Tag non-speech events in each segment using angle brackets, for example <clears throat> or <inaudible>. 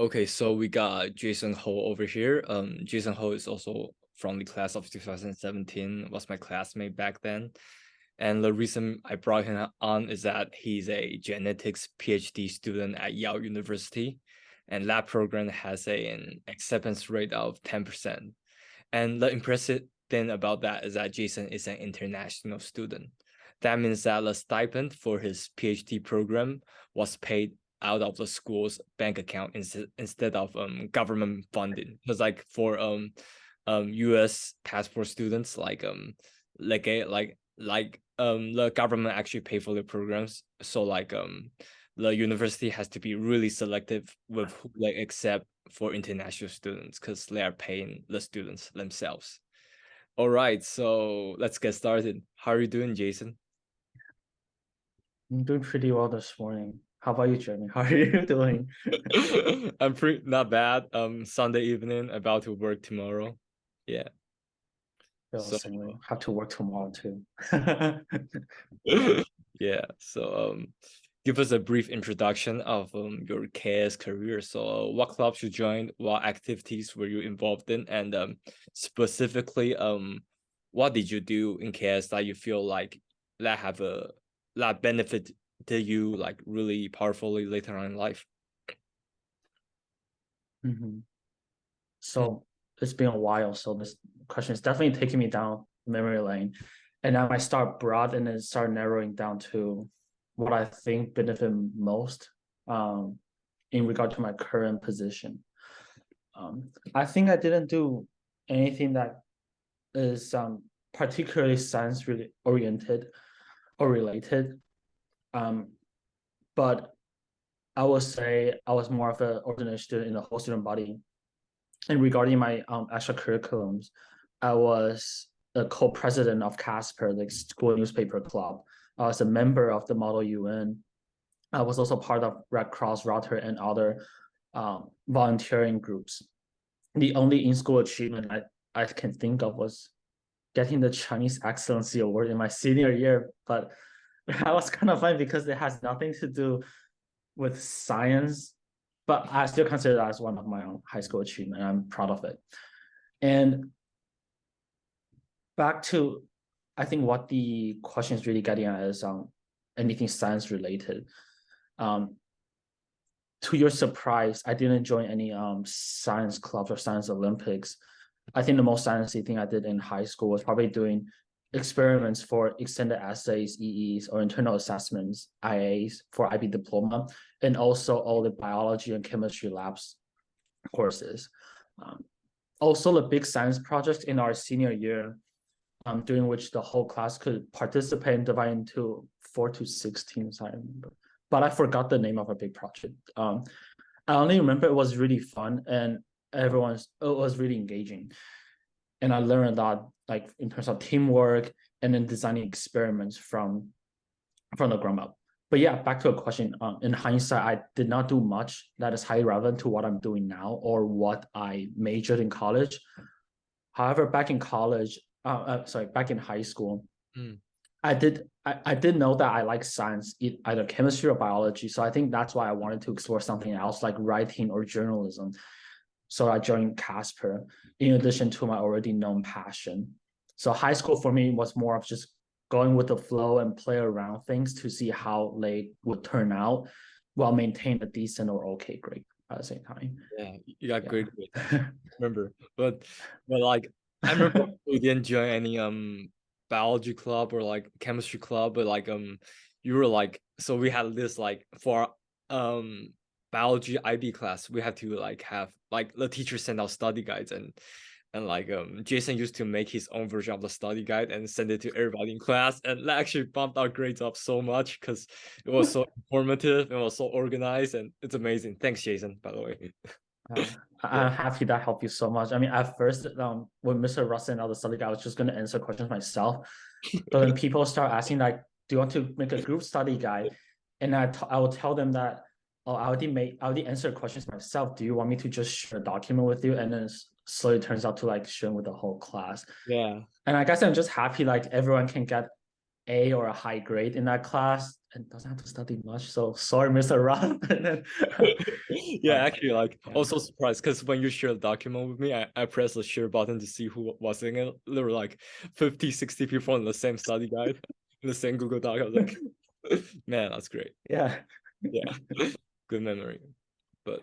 Okay, so we got Jason Ho over here. Um, Jason Ho is also from the class of 2017, was my classmate back then. And the reason I brought him on is that he's a genetics PhD student at Yale University. And that program has a, an acceptance rate of 10%. And the impressive thing about that is that Jason is an international student. That means that the stipend for his PhD program was paid out of the school's bank account instead instead of um government funding. Because like for um um US passport students, like um like a like like um the government actually pay for the programs. So like um the university has to be really selective with who they accept for international students because they are paying the students themselves. All right, so let's get started. How are you doing, Jason? I'm doing pretty well this morning. How about you, Jeremy? <laughs> How are you doing? <laughs> I'm pretty not bad. Um, Sunday evening, about to work tomorrow. Yeah. so, have to work tomorrow too. <laughs> yeah. So um, give us a brief introduction of um, your KS career. So uh, what clubs you joined, what activities were you involved in, and um, specifically um, what did you do in KS that you feel like that have a that benefit did you like really powerfully later on in life? Mm -hmm. So it's been a while. So this question is definitely taking me down memory lane. And now I start broad and then start narrowing down to what I think benefit most um, in regard to my current position. Um, I think I didn't do anything that is um, particularly science really oriented or related. Um, but I would say I was more of an ordinary student in the whole student body. And regarding my um, extracurriculums, I was a co-president of Casper, the school newspaper club. I was a member of the Model UN. I was also part of Red Cross, Rotary, and other um, volunteering groups. The only in-school achievement I, I can think of was getting the Chinese Excellency Award in my senior year, but <laughs> that was kind of funny because it has nothing to do with science, but I still consider that as one of my own high school achievement. I'm proud of it. And back to, I think what the question is really getting at is um, anything science related. Um, to your surprise, I didn't join any um, science clubs or science Olympics. I think the most sciencey thing I did in high school was probably doing experiments for extended essays, EEs, or internal assessments, IAs for IB diploma, and also all the biology and chemistry labs courses. Um, also the big science project in our senior year, um, during which the whole class could participate and divide into four to six teams, I remember. But I forgot the name of a big project. Um, I only remember it was really fun and everyone's it was really engaging and I learned a lot like in terms of teamwork and then designing experiments from from the ground up. But yeah, back to a question. Um, in hindsight, I did not do much that is highly relevant to what I'm doing now or what I majored in college. However, back in college, uh, uh sorry, back in high school, mm. I did I, I did know that I like science, either chemistry or biology. So I think that's why I wanted to explore something else like writing or journalism. So I joined Casper in addition to my already known passion. So high school for me was more of just going with the flow and play around things to see how they would turn out while maintain a decent or okay grade at the same time. Yeah, you got yeah. great grade. <laughs> remember, but but like I remember <laughs> we didn't join any um biology club or like chemistry club, but like um you were like so we had this like for um biology IB class, we had to like have like the teacher send out study guides and and like um Jason used to make his own version of the study guide and send it to everybody in class and that actually bumped our grades up so much because it was so <laughs> informative and was so organized and it's amazing. Thanks, Jason, by the way. Uh, <laughs> I'm happy that helped you so much. I mean, at first, um, when Mr. Russ sent out the study guide, I was just going to answer questions myself. But when <laughs> people start asking, like, do you want to make a group study guide? And I, I will tell them that oh, I already made, I already answered questions myself. Do you want me to just share a document with you? And then slowly turns out to like sharing with the whole class. Yeah. And I guess I'm just happy like everyone can get A or a high grade in that class. and doesn't have to study much. So sorry, Mr. <laughs> Ron. <laughs> yeah, actually, like yeah. also surprised because when you share the document with me, I, I press the share button to see who was in it. There were like 50, 60 people in the same study guide, in the same Google Doc. I was like, <laughs> man, that's great. Yeah. Yeah. Good memory. But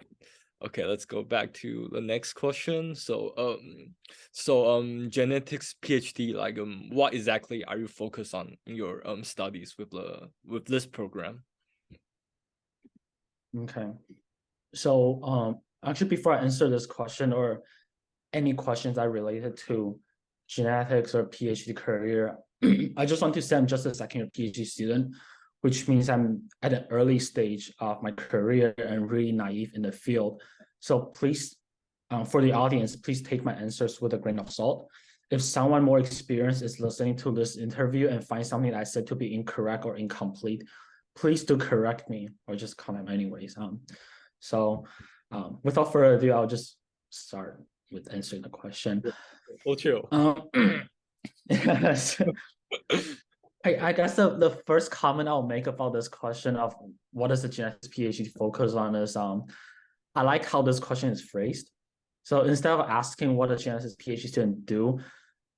okay let's go back to the next question. So um so um genetics phd like um what exactly are you focused on in your um studies with the with this program? Okay. So um actually before i answer this question or any questions that related to genetics or phd career <clears throat> i just want to say i'm just a second year phd student which means I'm at an early stage of my career and really naive in the field. So please, um, for the audience, please take my answers with a grain of salt. If someone more experienced is listening to this interview and find something I said to be incorrect or incomplete, please do correct me or just comment anyways. Um, so um, without further ado, I'll just start with answering the question. Oh, chill. Um, <clears throat> yes. <laughs> I, I guess the, the first comment I'll make about this question of what does the genetics PhD focus on is um I like how this question is phrased. So instead of asking what a genetics PhD student do,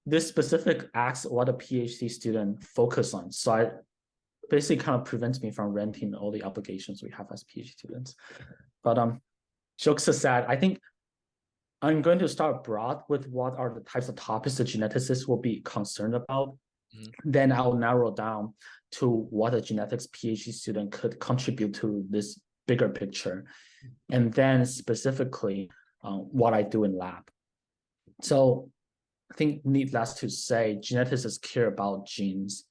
this specific asks what a PhD student focus on. So I basically kind of prevents me from renting all the applications we have as PhD students. But um, jokes aside, I think I'm going to start broad with what are the types of topics the geneticists will be concerned about Mm. Then I'll narrow down to what a genetics PhD student could contribute to this bigger picture. Mm. And then specifically uh, what I do in lab. So I think needless to say, geneticists care about genes.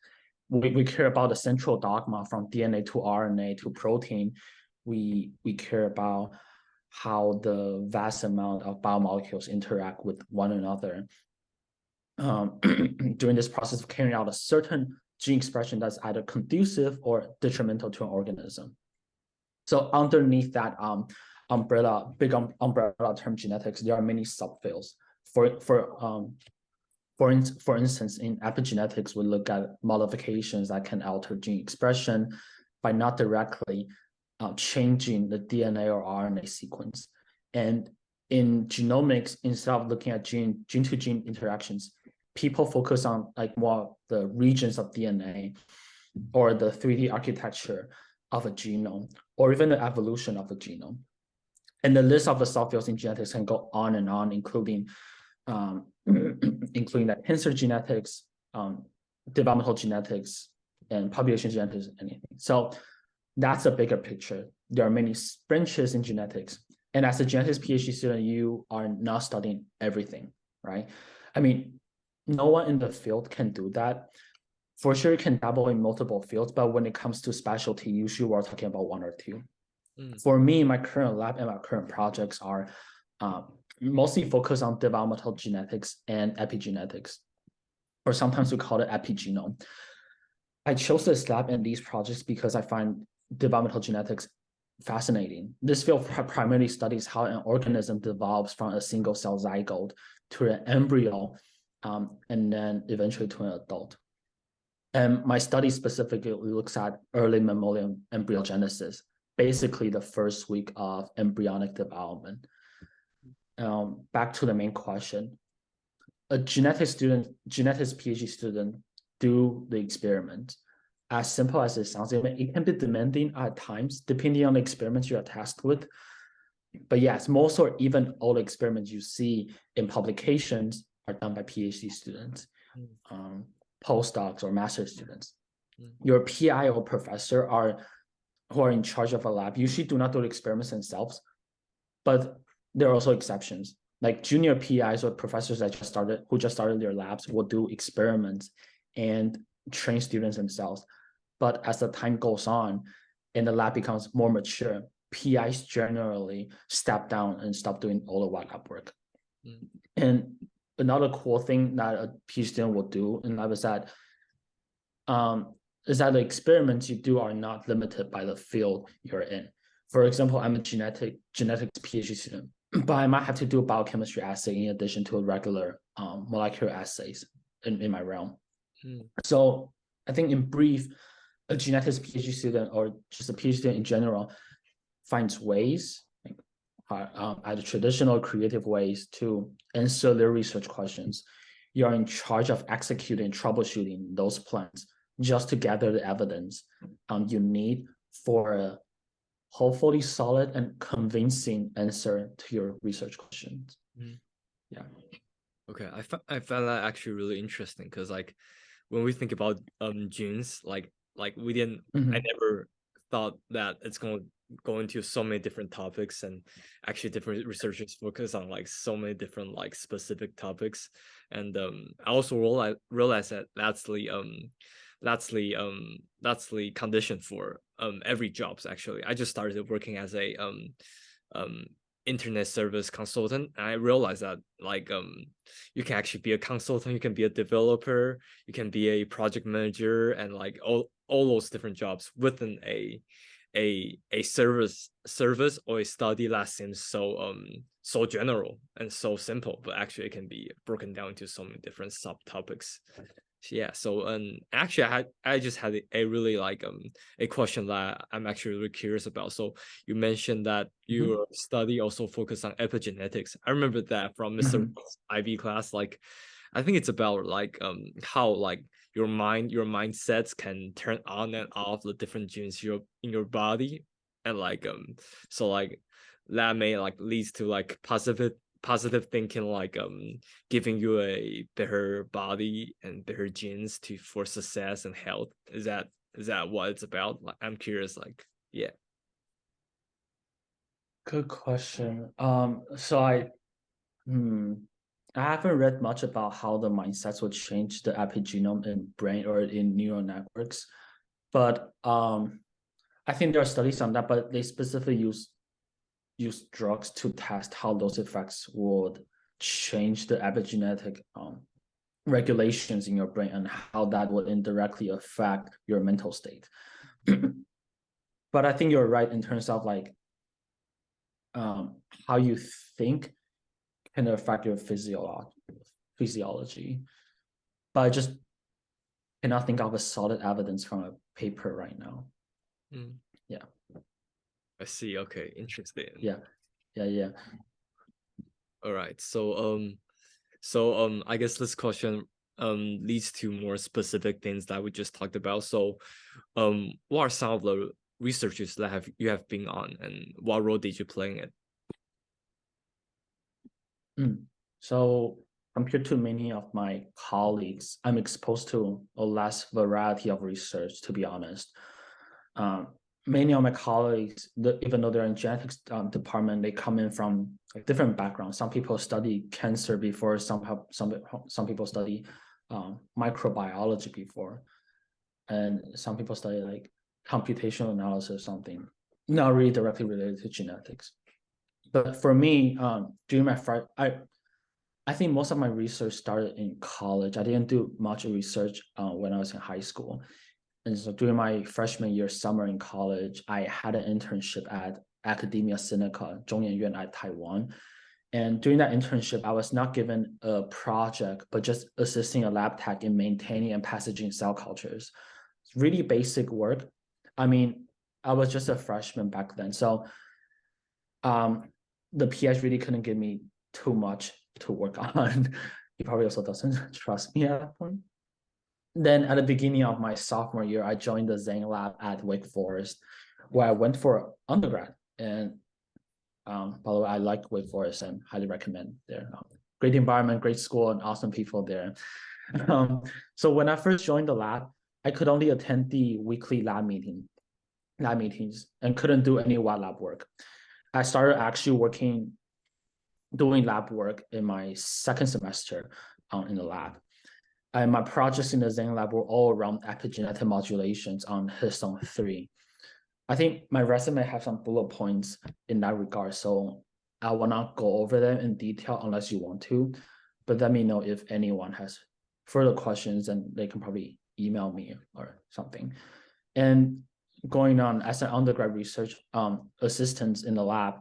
We, we care about the central dogma from DNA to RNA to protein. We, we care about how the vast amount of biomolecules interact with one another um, <clears throat> during this process of carrying out a certain gene expression that's either conducive or detrimental to an organism. So underneath that um, umbrella, big um, umbrella term genetics, there are many subfields. For for um, for in, for instance, in epigenetics, we look at modifications that can alter gene expression by not directly uh, changing the DNA or RNA sequence. And in genomics, instead of looking at gene gene to gene interactions, people focus on like more the regions of DNA or the 3D architecture of a genome or even the evolution of the genome. And the list of the subfields in genetics can go on and on, including um, <clears throat> including that cancer genetics, um, developmental genetics, and population genetics, anything. So that's a bigger picture. There are many branches in genetics. And as a genetics PhD student, you are not studying everything, right? I mean, no one in the field can do that. For sure, you can dabble in multiple fields, but when it comes to specialty, usually we're talking about one or two. Mm. For me, my current lab and my current projects are um, mostly focused on developmental genetics and epigenetics, or sometimes we call it epigenome. I chose this lab and these projects because I find developmental genetics fascinating. This field primarily studies how an organism develops from a single cell zygote to an embryo um, and then eventually to an adult. And my study specifically looks at early mammalian embryogenesis, basically the first week of embryonic development. Um, back to the main question. A genetics student, genetics PhD student do the experiment. As simple as it sounds, it can be demanding at times, depending on the experiments you are tasked with. But yes, most or even all experiments you see in publications are done by PhD students, mm. um, postdocs or master students. Mm. Your PI or professor are who are in charge of a lab usually do not do the experiments themselves, but there are also exceptions. Like junior PIs or professors that just started who just started their labs will do experiments and train students themselves. But as the time goes on and the lab becomes more mature, PIs generally step down and stop doing all the lab work. Mm. And another cool thing that a PhD student will do in lab is that um, is that the experiments you do are not limited by the field you're in. For example, I'm a genetic genetics PhD student, <clears throat> but I might have to do a biochemistry assay in addition to a regular um, molecular assays in, in my realm. Hmm. So I think in brief, a genetics PhD student or just a PhD student in general finds ways, uh, um, either traditional creative ways to answer their research questions, you're in charge of executing, troubleshooting those plans just to gather the evidence um, you need for a hopefully solid and convincing answer to your research questions. Mm. Yeah. Okay, I, I found that actually really interesting because like when we think about um genes, like like we didn't mm -hmm. I mm-hmm. never thought that it's going to go into so many different topics and actually different researchers focus on like so many different like specific topics. And um i also realize, realize that that's the um that's the um that's the condition for um every jobs actually. I just started working as a um um internet service consultant. And i realized that like um you can actually be a consultant you can be a developer you can be a project manager and like all all those different jobs within a a a service service or a study that seems so um so general and so simple but actually it can be broken down into so many different subtopics yeah so um actually i had i just had a really like um a question that i'm actually really curious about so you mentioned that mm-hmm. your mm -hmm. study also focused on epigenetics i remember that from mister mm -hmm. ib class like i think it's about like um how like your mind your mindsets can turn on and off the different genes your in your body. And like um so like that may like leads to like positive positive thinking like um giving you a better body and better genes to for success and health. Is that is that what it's about? Like i'm curious like yeah. Good question. Um so i hmm i haven't read much about how the mindsets will change the epigenome in brain or in neural networks but um i think there are studies on that but they specifically use use drugs to test how those effects would change the epigenetic um, regulations in your brain and how that would indirectly affect your mental state. <clears throat> but I think you're right in terms of like um, how you think can affect your physiology. physiology. But I just cannot think of a solid evidence from a paper right now. Mm. Yeah. I see. Okay, interesting. Yeah, yeah, yeah. All right. So um, so um, I guess this question um leads to more specific things that we just talked about. So, um, what are some of the researches that have you have been on, and what role did you play in it? Mm. So compared to many of my colleagues, I'm exposed to a less variety of research, to be honest. Um, many of my colleagues, the, even though they're in genetics um, department, they come in from different backgrounds. Some people study cancer before, some some some people study um, microbiology before, and some people study like computational analysis or something, not really directly related to genetics. But for me, um, during my first, I I think most of my research started in college. I didn't do much research uh, when I was in high school. And so during my freshman year summer in college, I had an internship at Academia Sinica, Zhongyuan at Taiwan. And during that internship, I was not given a project, but just assisting a lab tech in maintaining and passaging cell cultures. It's really basic work. I mean, I was just a freshman back then. So um, the PH really couldn't give me too much to work <laughs> on. he probably also doesn't <laughs> trust me at that point then at the beginning of my sophomore year, I joined the Zhang lab at Wake Forest, where I went for undergrad. And um, by the way, I like Wake Forest and highly recommend there. Um, great environment, great school, and awesome people there. <laughs> Um, so when I first joined the lab, I could only attend the weekly lab meeting, lab meetings, and couldn't do any wet lab work. I started actually working, doing lab work in my second semester um, in the lab. And my projects in the Zhang lab were all around epigenetic modulations on histone 3. I think my resume has some bullet points in that regard, so I will not go over them in detail unless you want to, but let me know if anyone has further questions and they can probably email me or something. And going on as an undergrad research um, assistant in the lab,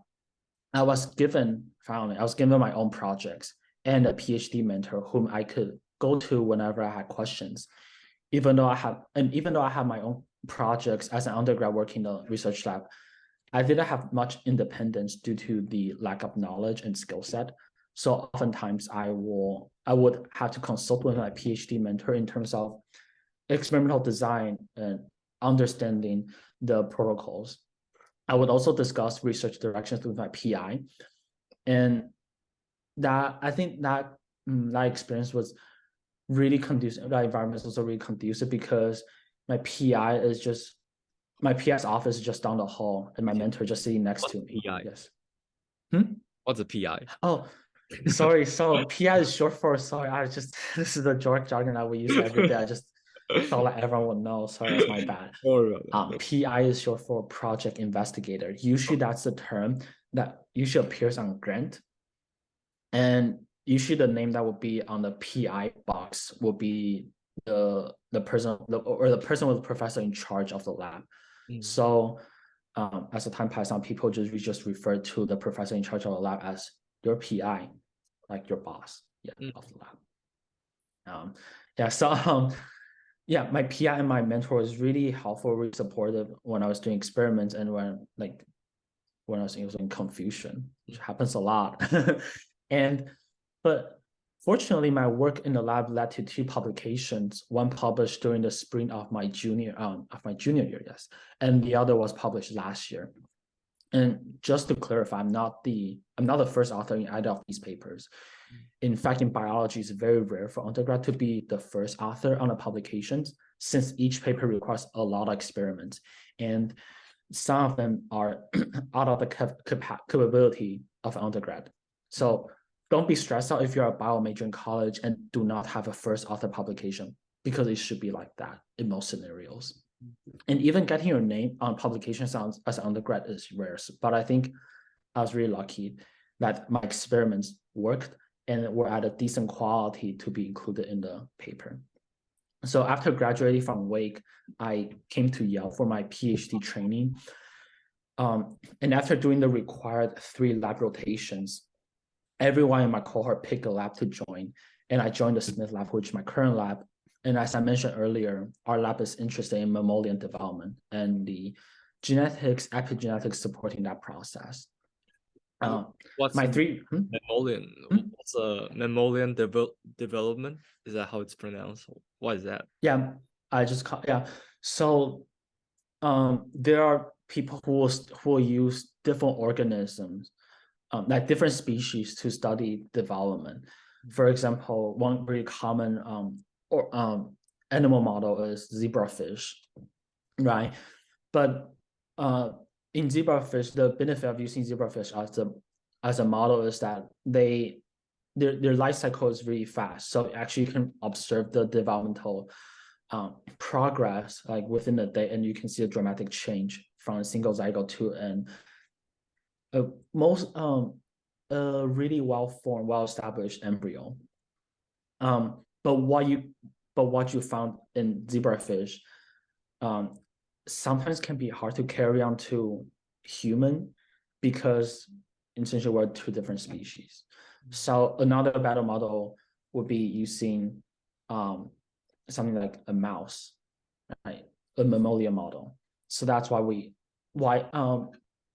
I was given, finally, I was given my own projects and a PhD mentor whom I could go to whenever I had questions. Even though I have, and even though I have my own projects as an undergrad working in the research lab, I didn't have much independence due to the lack of knowledge and skill set. So oftentimes I will I would have to consult with my PhD mentor in terms of experimental design and understanding the protocols. I would also discuss research directions with my PI. And that I think that mm, that experience was really conducive. That environment was also really conducive because my PI is just my PI's office is just down the hall, and my mentor just sitting next What's to me. PI? Yes. Hmm? What's a PI? Oh, sorry. So PI is short for sorry. I just <laughs> this is the jargon that we use every day. I just felt like everyone would know. Sorry, that's my <laughs> bad. Sorry about that. Um, PI is short for project investigator. Usually that's the term that usually appears on grant. And usually the name that would be on the PI box will be the the person the, or the person with the professor in charge of the lab. Mm. So um, as the time passes on, people just we just refer to the professor in charge of the lab as your PI, like your boss, yeah, Mm. of the lab. Um, yeah, so <laughs> um, yeah, my PI and my mentor was really helpful, really supportive when I was doing experiments and when like when I was in confusion, which happens a lot. <laughs> and but fortunately, my work in the lab led to two publications. One published during the spring of my junior um of my junior year, yes, and the other was published last year. And just to clarify, I'm not the I'm not the first author in either of these papers. In fact, in biology, it's very rare for undergrad to be the first author on a publication, since each paper requires a lot of experiments, and some of them are <clears throat> out of the cap- capability of undergrad. So don't be stressed out if you're a bio major in college and do not have a first author publication, because it should be like that in most scenarios. And even getting your name on publication sounds as an undergrad is rare, but I think I was really lucky that my experiments worked and were at a decent quality to be included in the paper. So after graduating from Wake, I came to Yale for my PhD training. Um, and after doing the required three lab rotations, everyone in my cohort picked a lab to join. And I joined the Smith lab, which is my current lab. And as I mentioned earlier, our lab is interested in mammalian development and the genetics, epigenetics supporting that process. What's my three, hmm? mammalian? Hmm? What's a mammalian devel development? Is that how it's pronounced? What is that? Yeah, I just call, yeah. So um there are people who will who will use different organisms, um, like different species to study development. For example, one very common um or um animal model is zebrafish, right? But uh in zebrafish, the benefit of using zebrafish as a as a model is that they their their life cycle is really fast. So actually you can observe the developmental um, progress like within a day, and you can see a dramatic change from a single zygote to an a most um a really well formed, well established embryo. Um, but what you but what you found in zebrafish, um, sometimes can be hard to carry on to human because essentially we're two different species. So another better model would be using um, something like a mouse, right? A mammalian model. So that's why we why um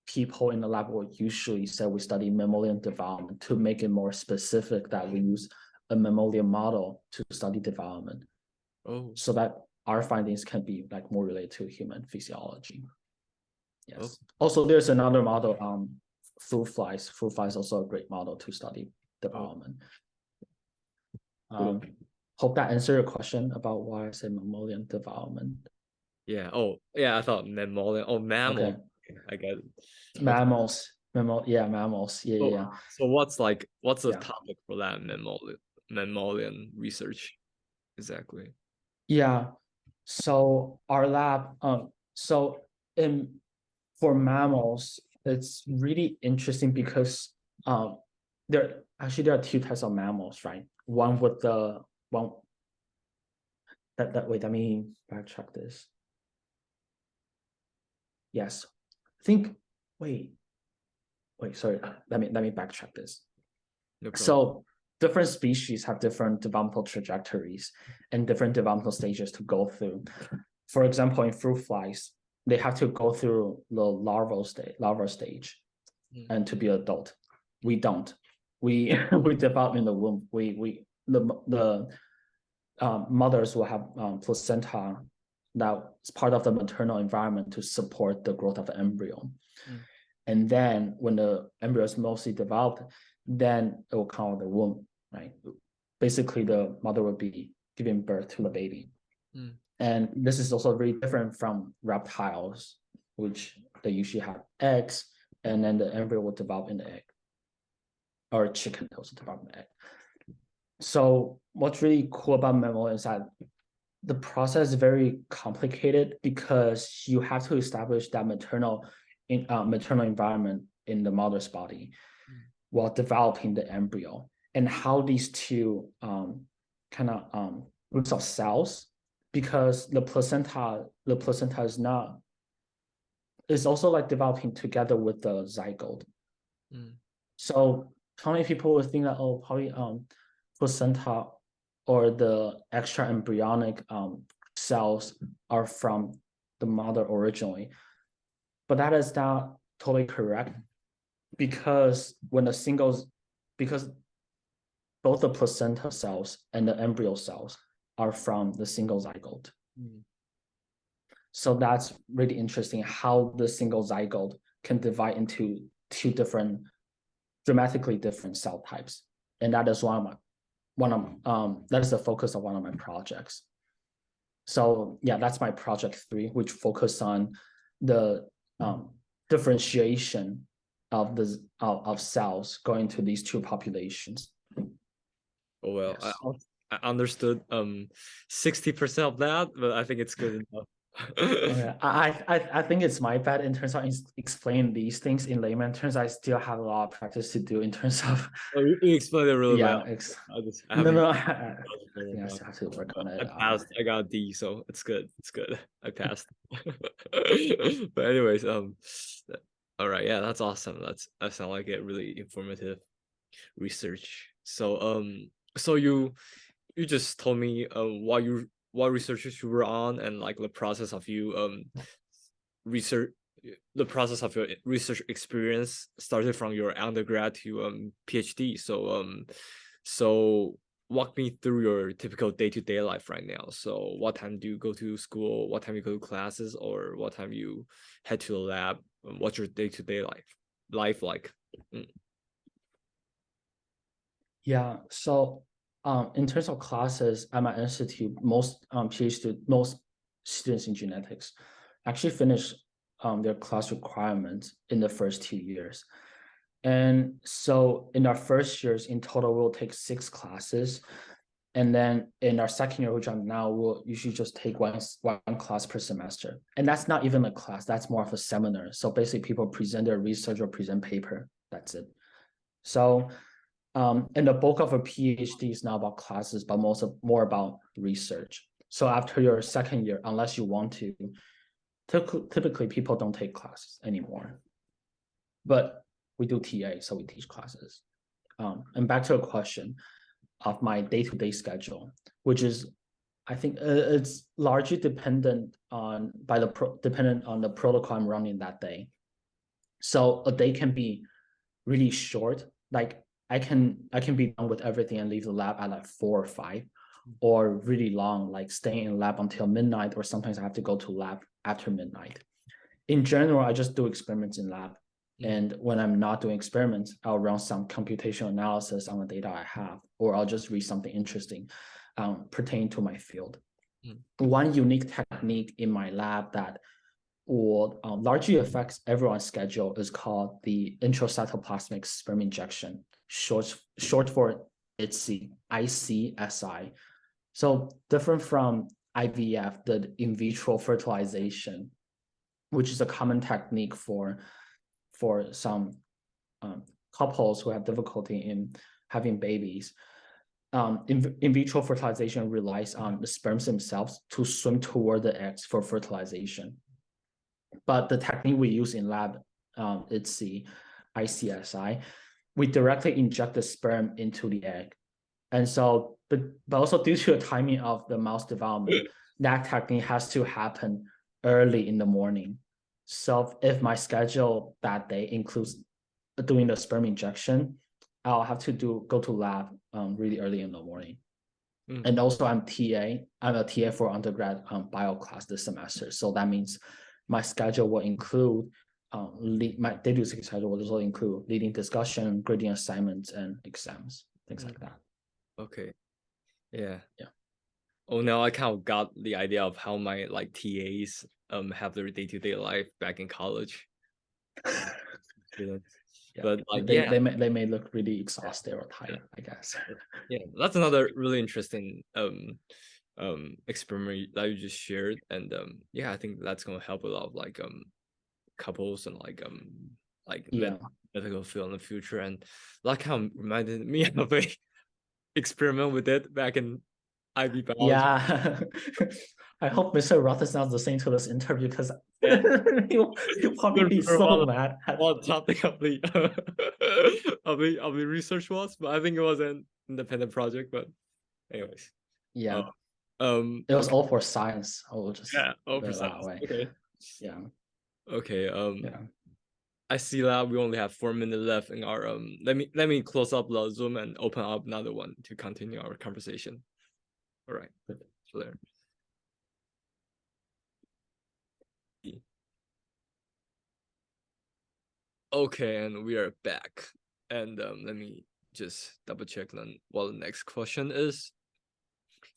people in the lab will usually say we study mammalian development to make it more specific that we use a mammalian model to study development Oh, so that our findings can be like more related to human physiology. Yes. Oh. Also, there's another model, um, fruit flies. Fruit flies also a great model to study development. Um, hope that answered your question about why I say mammalian development. yeah. Oh, yeah. I thought mammalian. Oh, mammal. Okay. I get it. Mammals, mammal, yeah, mammals, yeah, yeah, So, yeah. so what's like what's the Yeah. topic for that mammalian mammalian research exactly? Yeah, so our lab, um, so in for mammals, it's really interesting because um there actually there are two types of mammals, right? One with the one that that wait, let me backtrack this. Yes, I think wait, wait, sorry, let me let me backtrack this. No. So different species have different developmental trajectories and different developmental stages to go through. for example, in fruit flies, they have to go through the larval stage, larval stage, Mm. and to be adult. We don't. We <laughs> we develop in the womb. We we the the um, mothers will have um, placenta that's part of the maternal environment to support the growth of the embryo. Mm. And then when the embryo is mostly developed, then it will come out of the womb, right? Basically, the mother will be giving birth to the baby. Mm. And this is also very different from reptiles, which they usually have eggs, and then the embryo will develop in the egg. Or chicken also develop in the egg. So what's really cool about mammal is that the process is very complicated because you have to establish that maternal in uh, maternal environment in the mother's body Mm. while developing the embryo and how these two um, kind of um, groups of cells because the placenta the placenta is not is also like developing together with the zygote Mm. so how many people would think that oh probably um placenta or the extra embryonic um cells are from the mother originally but that is not totally correct because when the singles because both the placenta cells and the embryo cells are from the single zygote Mm. so that's really interesting how the single zygote can divide into two different, dramatically different cell types. And that is one of my, one of, um, that is the focus of one of my projects. So yeah, that's my project three, which focus on the um, differentiation of the of, of cells going to these two populations. Oh well, Yes. I, I understood um sixty percent of that, but I think it's good enough. Okay, I, <laughs> I, I- I think it's my bad in terms of ex- explaining these things in layman terms. I still have a lot of practice to do in terms of, Oh, you, you explained it really yeah, well. ex- I just, I no, no, <laughs> I, done I it very think I still have to work on it. uh, passed. I got a D, so it's good. It's good. I <laughs> passed. but anyways, um, all right, yeah, that's awesome. That's that sounds like a really informative research. So um, so you you just told me uh what you what researches you were on and like the process of you um research the process of your research experience started from your undergrad to um PhD. So um so walk me through your typical day-to-day life right now. So what time do you go to school? What time you go to classes or what time you head to the lab? What's your day-to-day life life like? Yeah, so um, in terms of classes at my institute, most um, PhD, most students in genetics actually finish um, their class requirements in the first two years. And so in our first years, in total, we'll take six classes. And then in our second year, which I'm now, we'll usually just take one, one class per semester. And that's not even a class, that's more of a seminar. So basically people present their research or present paper, that's it. So um, and the bulk of a PhD is not about classes, but most of more about research. So after your second year, unless you want to, typically, people don't take classes anymore. But we do TA, so we teach classes. Um, and back to a question of my day-to-day schedule, which is, I think uh, it's largely dependent on by the dependent on the protocol I'm running that day. So a day can be really short, like I can I can be done with everything and leave the lab at like four or five, or really long, like staying in lab until midnight, or sometimes I have to go to lab after midnight. In general, I just do experiments in lab. Mm. And when I'm not doing experiments, I'll run some computational analysis on the data I have, or I'll just read something interesting um, pertaining to my field. Mm. One unique technique in my lab that will um, largely affects everyone's schedule is called the intracytoplasmic sperm injection, short, short for ITSI, ICSI. So different from IVF, the in vitro fertilization, which is a common technique for, for some um, couples who have difficulty in having babies. Um, in, in vitro fertilization relies on the sperms themselves to swim toward the eggs for fertilization. But the technique we use in lab, um, it's the ICSI. We directly inject the sperm into the egg. And so, but, but also due to the timing of the mouse development, that technique has to happen early in the morning. So if my schedule that day includes doing the sperm injection, I'll have to do go to lab um, really early in the morning. Mm. And also I'm TA, I'm a TA for undergrad um, bio class this semester. So that means my schedule will include um, lead, my daily schedule will also include leading discussion, grading assignments, and exams, things mm. like that. Okay. Yeah. Yeah. Oh, now I kind of got the idea of how my like TAs um have their day to day life back in college. <laughs> yeah. But like, they, yeah. they may they may look really exhausted or tired, I guess. <laughs> Yeah, that's another really interesting um um experiment that you just shared, and um yeah, I think that's gonna help a lot of like um couples and like um like yeah. medical field in the future, and that kind of reminded me <laughs> of a experiment we did back in IB biology. Yeah. <laughs> I hope Mr. Roth is not listening to this interview because he'll, he'll probably be so mad. <laughs> What topic of the of the of the research was, but I think it was an independent project. But anyways. Yeah. Uh, um it was all for science. I will just yeah, all for science. Okay. Yeah. Okay. Um yeah. I see that we only have four minutes left in our um let me let me close up the Zoom and open up another one to continue our conversation. All right. So there. Okay, and we are back. And um, let me just double check then what the next question is.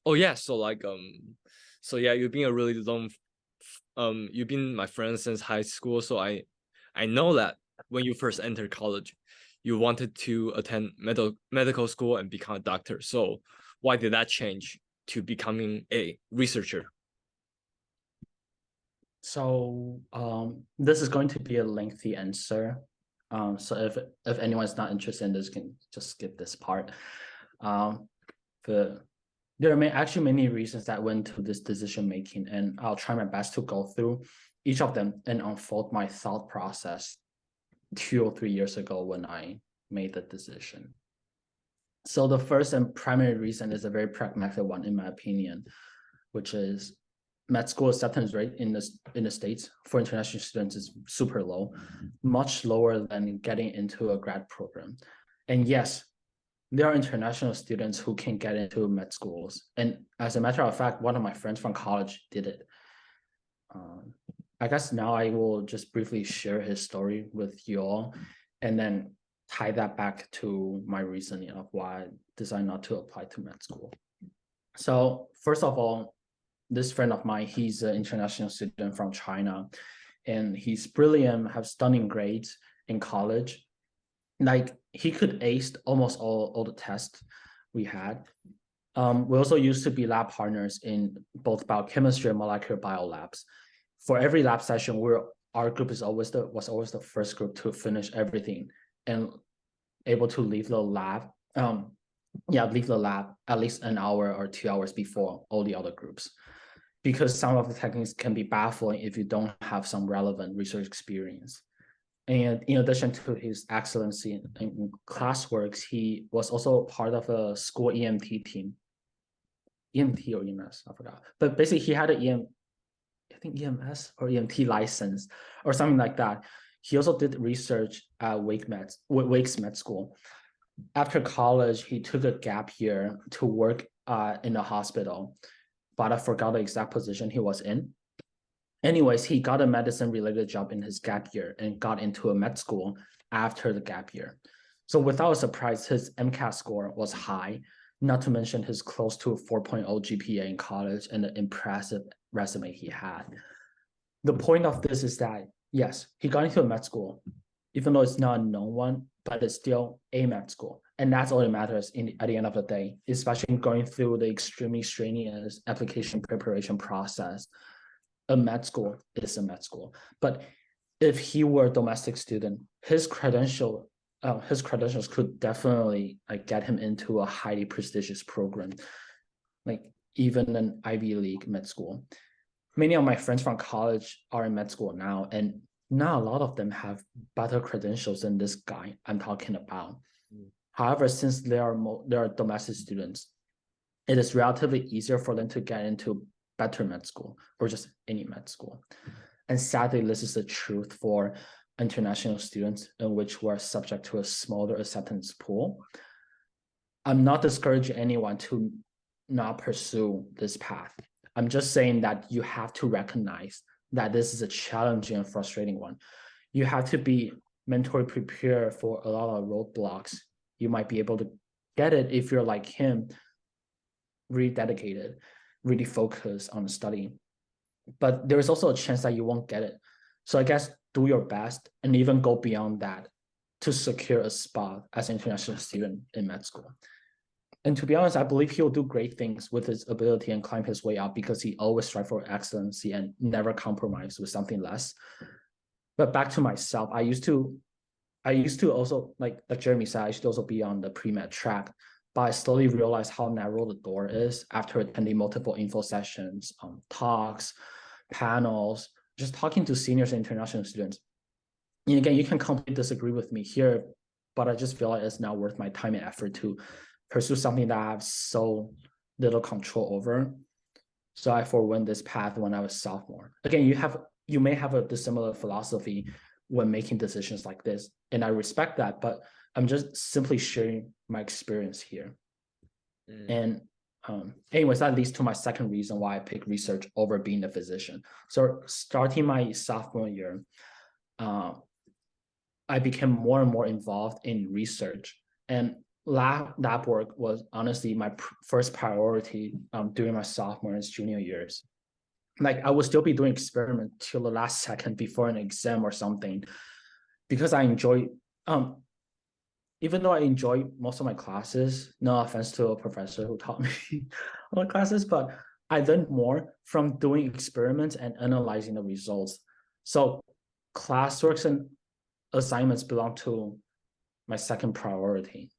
Oh yeah, so like um, so yeah, you've been a really long, um, you've been my friend since high school. So I, I know that when you first entered college, you wanted to attend medical medical school and become a doctor. So why did that change to becoming a researcher? So um, this is going to be a lengthy answer. Um, so if if anyone's not interested in this, can just skip this part. Um, but there are actually many reasons that went to this decision making, and I'll try my best to go through each of them and unfold my thought process two or three years ago when I made the decision. So the first and primary reason is a very pragmatic one, in my opinion, which is med school acceptance rate in the in the states for international students is super low, much lower than getting into a grad program. And yes, there are international students who can get into med schools. And as a matter of fact, one of my friends from college did it. Um, I guess now I will just briefly share his story with you all, and then tie that back to my reasoning of why I decided not to apply to med school. So first of all, this friend of mine, he's an international student from China, and he's brilliant, have stunning grades in college. Like he could ace almost all, all the tests we had. Um, we also used to be lab partners in both biochemistry and molecular bio labs. For every lab session, we're our group is always the was always the first group to finish everything and able to leave the lab um yeah leave the lab at least an hour or two hours before all the other groups because some of the techniques can be baffling if you don't have some relevant research experience and in addition to his excellency in, in classworks he was also part of a school emt team emt or ems i forgot but basically he had an em i think ems or emt license or something like that he also did research at Wake Med, Wake's Med School. After college, he took a gap year to work uh, in a hospital, but I forgot the exact position he was in. Anyways, he got a medicine related job in his gap year and got into a med school after the gap year. So without a surprise, his MCAT score was high, not to mention his close to 4.0 GPA in college and the impressive resume he had. The point of this is that yes, he got into a med school, even though it's not a known one, but it's still a med school. And that's all that matters in at the end of the day, especially going through the extremely strenuous application preparation process. A med school is a med school. But if he were a domestic student, his credential, uh, his credentials could definitely like get him into a highly prestigious program, like even an Ivy League med school many of my friends from college are in med school now, and not a lot of them have better credentials than this guy I'm talking about. Mm. However, since they are they are domestic students, it is relatively easier for them to get into better med school or just any med school. And sadly, this is the truth for international students in which we're subject to a smaller acceptance pool. I'm not discouraging anyone to not pursue this path. I'm just saying that you have to recognize that this is a challenging and frustrating one. You have to be mentally prepared for a lot of roadblocks. You might be able to get it if you're like him, really dedicated, really focus on studying. But there's also a chance that you won't get it. So I guess do your best and even go beyond that to secure a spot as an international student in med school. And to be honest, I believe he'll do great things with his ability and climb his way up because he always strive for excellency and never compromise with something less. But back to myself, I used to, I used to also like like Jeremy said, I to also be on the pre-med track, but I slowly realized how narrow the door is after attending multiple info sessions, um, talks, panels, just talking to seniors and international students. And again, you can completely disagree with me here, but I just feel like it's not worth my time and effort to pursue something that I have so little control over. So I forwent this path when I was sophomore. Again, you have you may have a dissimilar philosophy when making decisions like this, and I respect that, but I'm just simply sharing my experience here. Mm. And um, anyways, that leads to my second reason why I picked research over being a physician. So starting my sophomore year, uh, I became more and more involved in research. And lab, lab work was honestly my pr first priority um, during my sophomore and junior years. Like I would still be doing experiment till the last second before an exam or something, because I enjoy um, even though I enjoy most of my classes, no offense to a professor who <laughs> taught me all the classes, but I learned more from doing experiments and analyzing the results. So classworks and assignments belong to my second priority.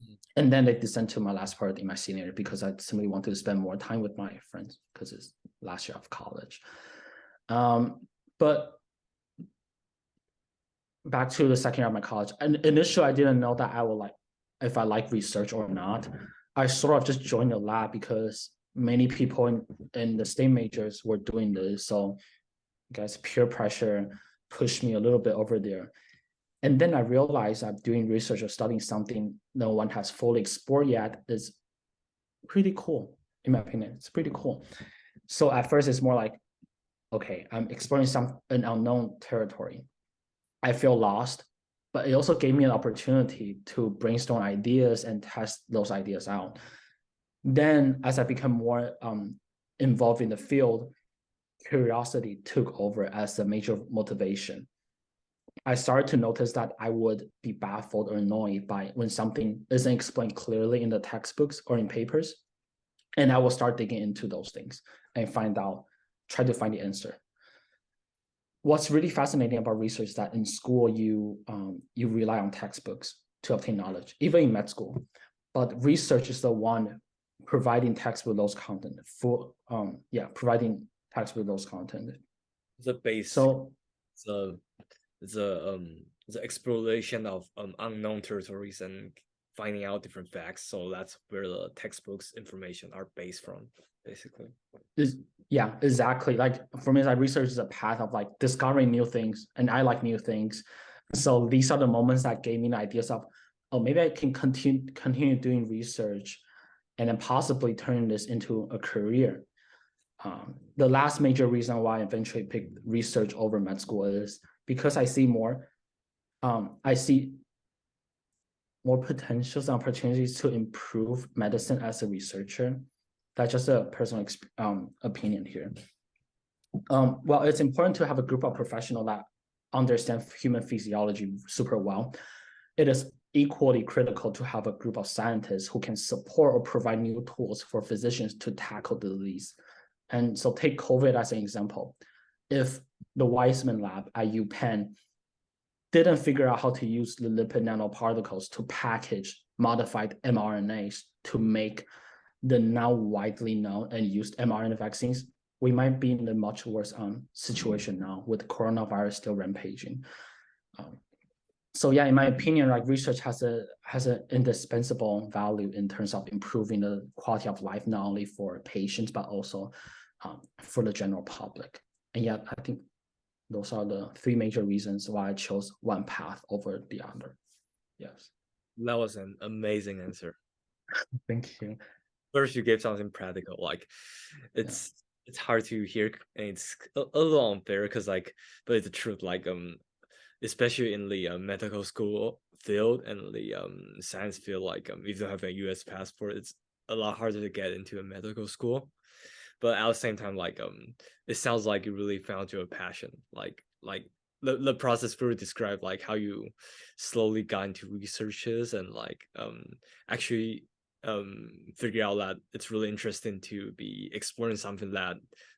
Mm. And then they descend to my last part in my senior year, because I simply wanted to spend more time with my friends because it's last year of college. Um, but back to the second year of my college. And initially, I didn't know that I would like if I like research or not. I sort of just joined the lab because many people in, in the state majors were doing this. So I guess peer pressure pushed me a little bit over there. And then I realized I'm doing research or studying something no one has fully explored yet is pretty cool, in my opinion. It's pretty cool. So at first it's more like, okay, I'm exploring some an unknown territory. I feel lost, but it also gave me an opportunity to brainstorm ideas and test those ideas out. Then as I become more um, involved in the field, curiosity took over as the major motivation. I started to notice that I would be baffled or annoyed by when something isn't explained clearly in the textbooks or in papers. And I will start digging into those things and find out, try to find the answer what's really fascinating about research is that in school you um, you rely on textbooks to obtain knowledge, even in med school. But research is the one providing text with those content for um yeah providing text with those content. The base. So the the um the exploration of um unknown territories and finding out different facts. So that's where the textbooks information are based from, basically. Is yeah, exactly. Like for me, like research is a path of like discovering new things, and I like new things. So these are the moments that gave me the ideas of, oh, maybe I can continue continue doing research, and then possibly turn this into a career. Um, the last major reason why I eventually picked research over med school is because I see more. Um, I see more potentials and opportunities to improve medicine as a researcher. That's just a personal um, opinion here. Um, well, it's important to have a group of professionals that understand human physiology super well. It is equally critical to have a group of scientists who can support or provide new tools for physicians to tackle the disease. And so take COVID as an example. If the Weissman lab at UPenn didn't figure out how to use the lipid nanoparticles to package modified mRNAs to make the now widely known and used mRNA vaccines, we might be in a much worse um, situation now with coronavirus still rampaging. Um, so yeah, in my opinion, like research has a has an indispensable value in terms of improving the quality of life, not only for patients, but also um, for the general public. And yet, I think those are the three major reasons why I chose one path over the other. Yes. That was an amazing answer. <laughs> Thank you. First, you gave something practical. Like, it's yeah. it's hard to hear, and it's a, a little unfair because like, but it's the truth. Like, um, especially in the uh, medical school field and the um science field, like um, if you have a U.S. passport, it's a lot harder to get into a medical school but at the same time like um it sounds like you really found your passion like like the, the process through described like how you slowly got into researches and like um actually um figure out that it's really interesting to be exploring something that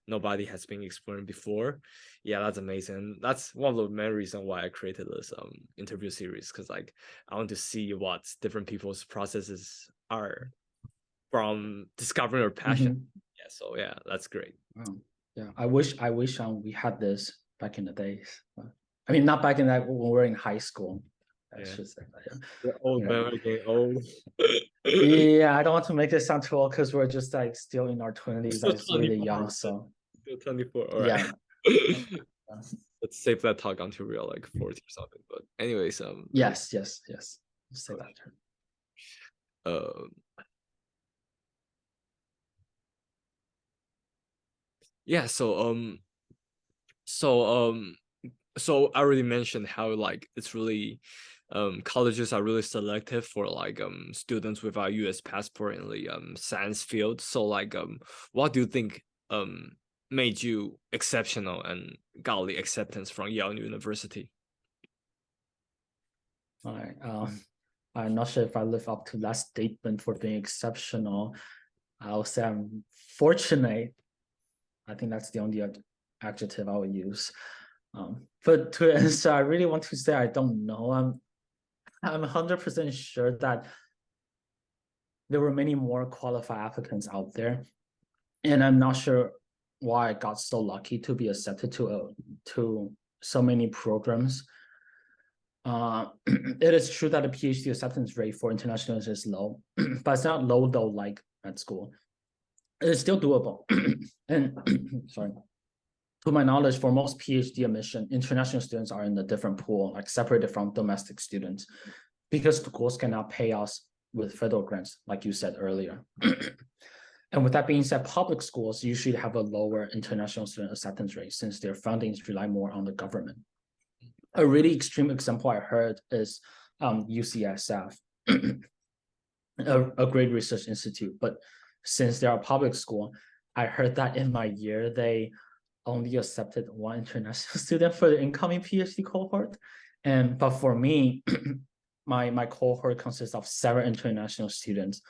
nobody has been exploring before yeah that's amazing that's one of the main reasons why i created this um interview series because like i want to see what different people's processes are from discovering your passion. Mm -hmm. Yeah, so yeah, that's great. Wow. Yeah, I wish I wish um we had this back in the days. I mean, not back in that when we were in high school. I yeah. should say that. Yeah. Old, yeah. man. Old. <laughs> yeah, I don't want to make this sound too old because we're just like still in our twenties, like really young. So still twenty four. All right. Yeah. <laughs> Let's save that talk until we're like forty or something. But anyways, um. Yes, yes, yes. Say that. Um. yeah so um so um so i already mentioned how like it's really um colleges are really selective for like um students without us passport in the um science field so like um what do you think um made you exceptional and got the acceptance from yale university all right um i'm not sure if i live up to that statement for being exceptional i'll say i'm fortunate I think that's the only adjective I would use. Um, but to <laughs> answer, I really want to say I don't know. I'm I'm 100% sure that there were many more qualified applicants out there. And I'm not sure why I got so lucky to be accepted to a, to so many programs. Uh, <clears throat> it is true that the PhD acceptance rate for internationals is low, <clears throat> but it's not low though like at school it's still doable. <clears throat> and sorry, to my knowledge, for most PhD admission, international students are in a different pool, like separated from domestic students, because schools cannot pay us with federal grants, like you said earlier. <clears throat> and with that being said, public schools usually have a lower international student acceptance rate since their fundings rely more on the government. A really extreme example I heard is um, UCSF, <clears throat> a, a great research institute, but since they're a public school, I heard that in my year, they only accepted one international <laughs> student for the incoming PhD cohort. And but for me, <clears throat> my my cohort consists of seven international students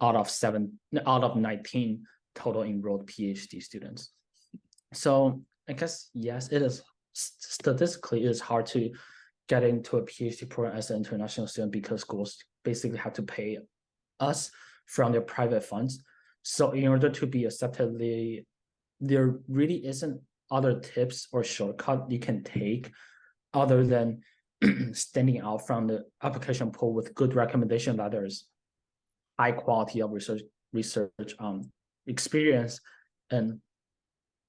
out of seven out of 19 total enrolled PhD students. So I guess yes, it is statistically it is hard to get into a PhD program as an international student because schools basically have to pay us from their private funds. So in order to be accepted, the, there really isn't other tips or shortcut you can take other than <clears throat> standing out from the application pool with good recommendation letters, high quality of research research um, experience, and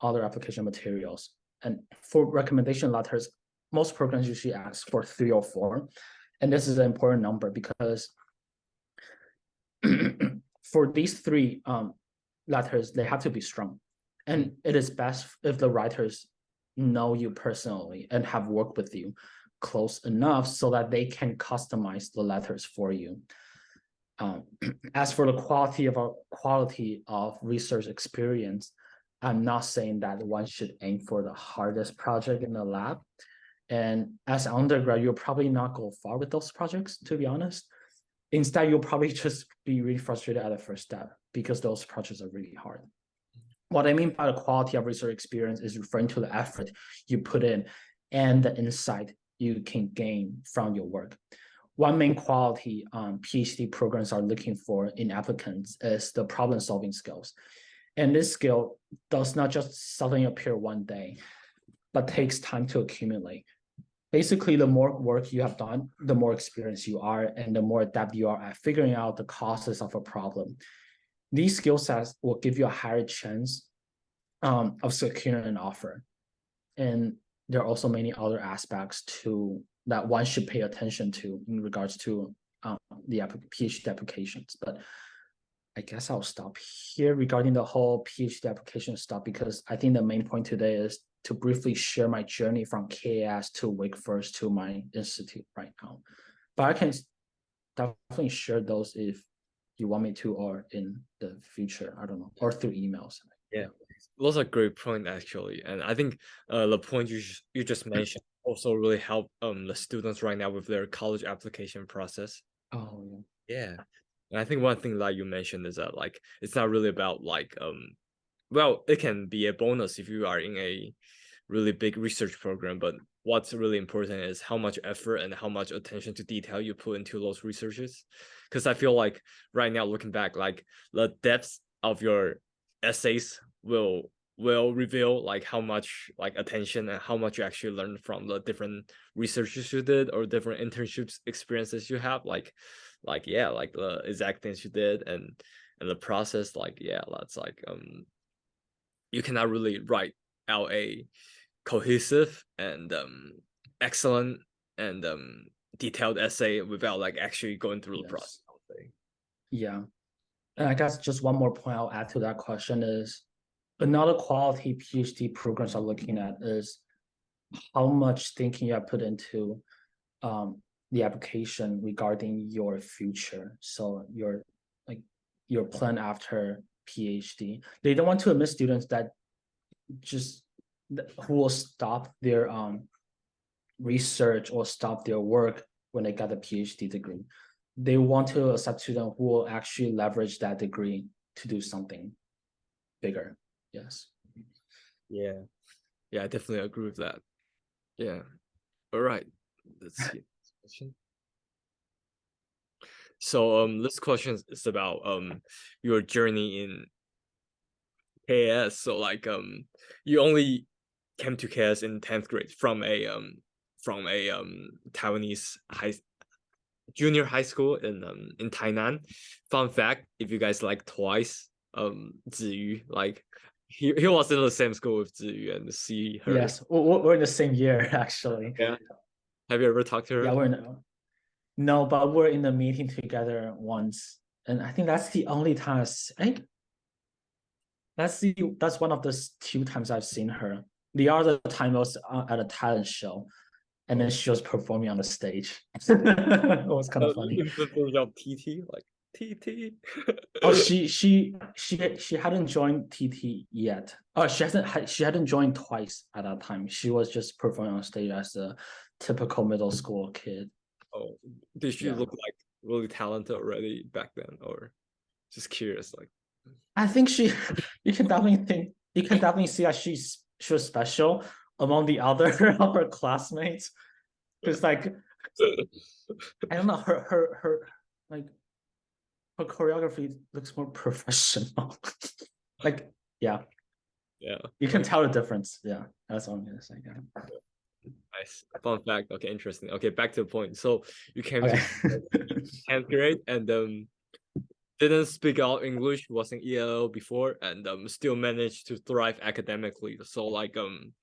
other application materials. And for recommendation letters, most programs usually ask for three or four. And this is an important number because <clears throat> for these three um, letters, they have to be strong. And it is best if the writers know you personally and have worked with you close enough so that they can customize the letters for you. Um, <clears throat> as for the quality of our quality of research experience, I'm not saying that one should aim for the hardest project in the lab. And as an undergrad, you'll probably not go far with those projects, to be honest. Instead, you'll probably <laughs> just be really frustrated at the first step because those projects are really hard. What I mean by the quality of research experience is referring to the effort you put in and the insight you can gain from your work. One main quality um, PhD programs are looking for in applicants is the problem solving skills. And this skill does not just suddenly appear one day, but takes time to accumulate basically the more work you have done, the more experience you are and the more adept you are at figuring out the causes of a problem. These skill sets will give you a higher chance um, of securing an offer. And there are also many other aspects to that one should pay attention to in regards to um, the PhD applications. But I guess I'll stop here regarding the whole PhD application stuff because I think the main point today is to briefly share my journey from KAS to Wake Forest to my institute right now. But I can definitely share those if you want me to or in the future, I don't know, or through emails. Yeah, those are great point actually. And I think uh, the point you, you just mentioned also really help um the students right now with their college application process. Oh yeah. Yeah. And I think one thing that you mentioned is that like it's not really about like um well it can be a bonus if you are in a really big research program, but what's really important is how much effort and how much attention to detail you put into those researches. Because I feel like right now looking back, like the depth of your essays will will reveal like how much like attention and how much you actually learned from the different researches you did or different internships experiences you have. Like like yeah like the exact things you did and and the process like yeah that's like um you cannot really write out a cohesive and um excellent and um detailed essay without like actually going through yes. the process yeah. And i guess just one more point i'll add to that question is another quality phd programs are looking at is how much thinking you have put into um, the application regarding your future. So your like your plan after phd they don't want to admit students that just who will stop their um research or stop their work when they got a phd degree. They want to accept students who will actually leverage that degree to do something bigger. Yes. Yeah. Yeah i definitely agree with that. Yeah. All right. Let's see. Question. So um this question is about um your journey in KS. So like um you only came to KS in 10th grade from a um from a um Taiwanese high junior high school in um in Tainan. Fun fact, if you guys like twice, um Tzuyu, like he, he was in the same school with Tzuyu and see her. Yes, we're in the same year <laughs> actually. Yeah. Have you ever talked to her? Yeah, we're in, no, but we're in the meeting together once. And I think that's the only time I think that's the that's one of the two times I've seen her. The other time was uh, at a talent show, and then oh. she was performing on the stage. <laughs> <laughs> it was kind of funny. TT like TT. oh, <laughs> she she she she hadn't joined TT yet. Oh, she hasn't she hadn't joined twice at that time. She was just performing on stage as a typical middle school kid. Oh, did she yeah. look like really talented already back then, or just curious? Like, I think she, you can definitely think, you can definitely see that she's she was special among the other <laughs> other classmates, because like, I don't know, her her her like her choreography looks more <laughs> professional. like, yeah, yeah, you can tell the difference. Yeah, that's all I'm gonna say. Yeah. Nice. Fun fact. Okay, interesting. Okay, back to the point. So you came okay. to 10th grade and um didn't speak out English, was in ELL before, and um still managed to thrive academically. So like um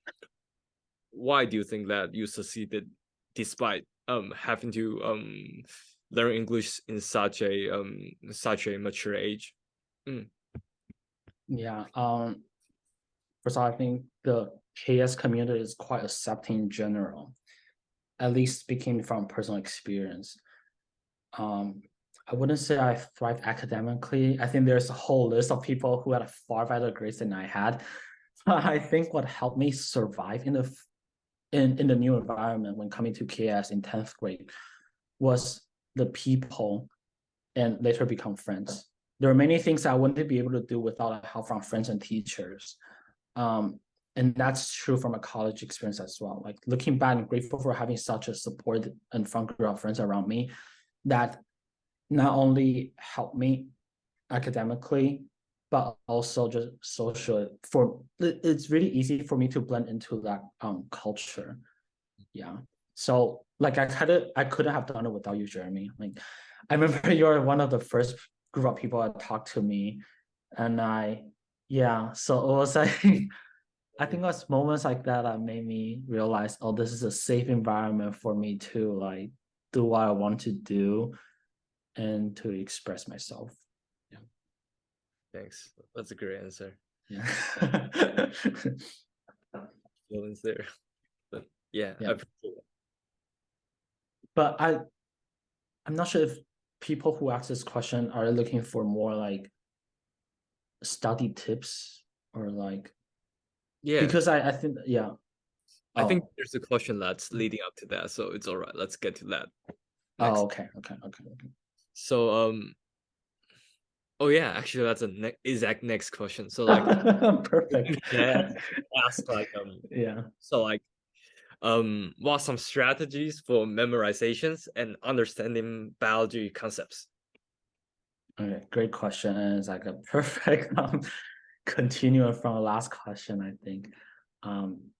why do you think that you succeeded despite um having to um learn English in such a um such a mature age? Mm. Yeah. Um first all, I think the KS community is quite accepting in general, at least speaking from personal experience. Um, I wouldn't say I thrive academically. I think there's a whole list of people who had a far better grades than I had. But <laughs> I think what helped me survive in the in, in the new environment when coming to KS in 10th grade was the people and later become friends. There are many things I wouldn't be able to do without help from friends and teachers. Um, and that's true from a college experience as well. Like looking back, I'm grateful for having such a support and fun group of friends around me that not only helped me academically, but also just social. For it's really easy for me to blend into that um culture. Yeah. So like I kind of I couldn't have done it without you, Jeremy. Like I remember <laughs> you're one of the first group of people that talked to me, and I Yeah, so it was like <laughs> I think it was moments like that that made me realize, oh, this is a safe environment for me to like do what I want to do and to express myself. Thanks. That's a great answer. Yeah. <laughs> Feelings there. But yeah, Yeah. I. But I I'm not sure if people who ask this question are looking for more like study tips or like Yeah, because I I think yeah. I think Oh. there's a question that's leading up to that, so it's all right. Let's get to that. next. Oh, okay, okay, okay, okay. So um oh yeah, actually that's a ne exact next question. So like <laughs> Perfect. <laughs> Yeah. ask like um <laughs> Yeah. so like um what are some strategies for memorizations and understanding biology concepts? Okay, great question. And it's like a perfect um continuum from the last question, I think. Um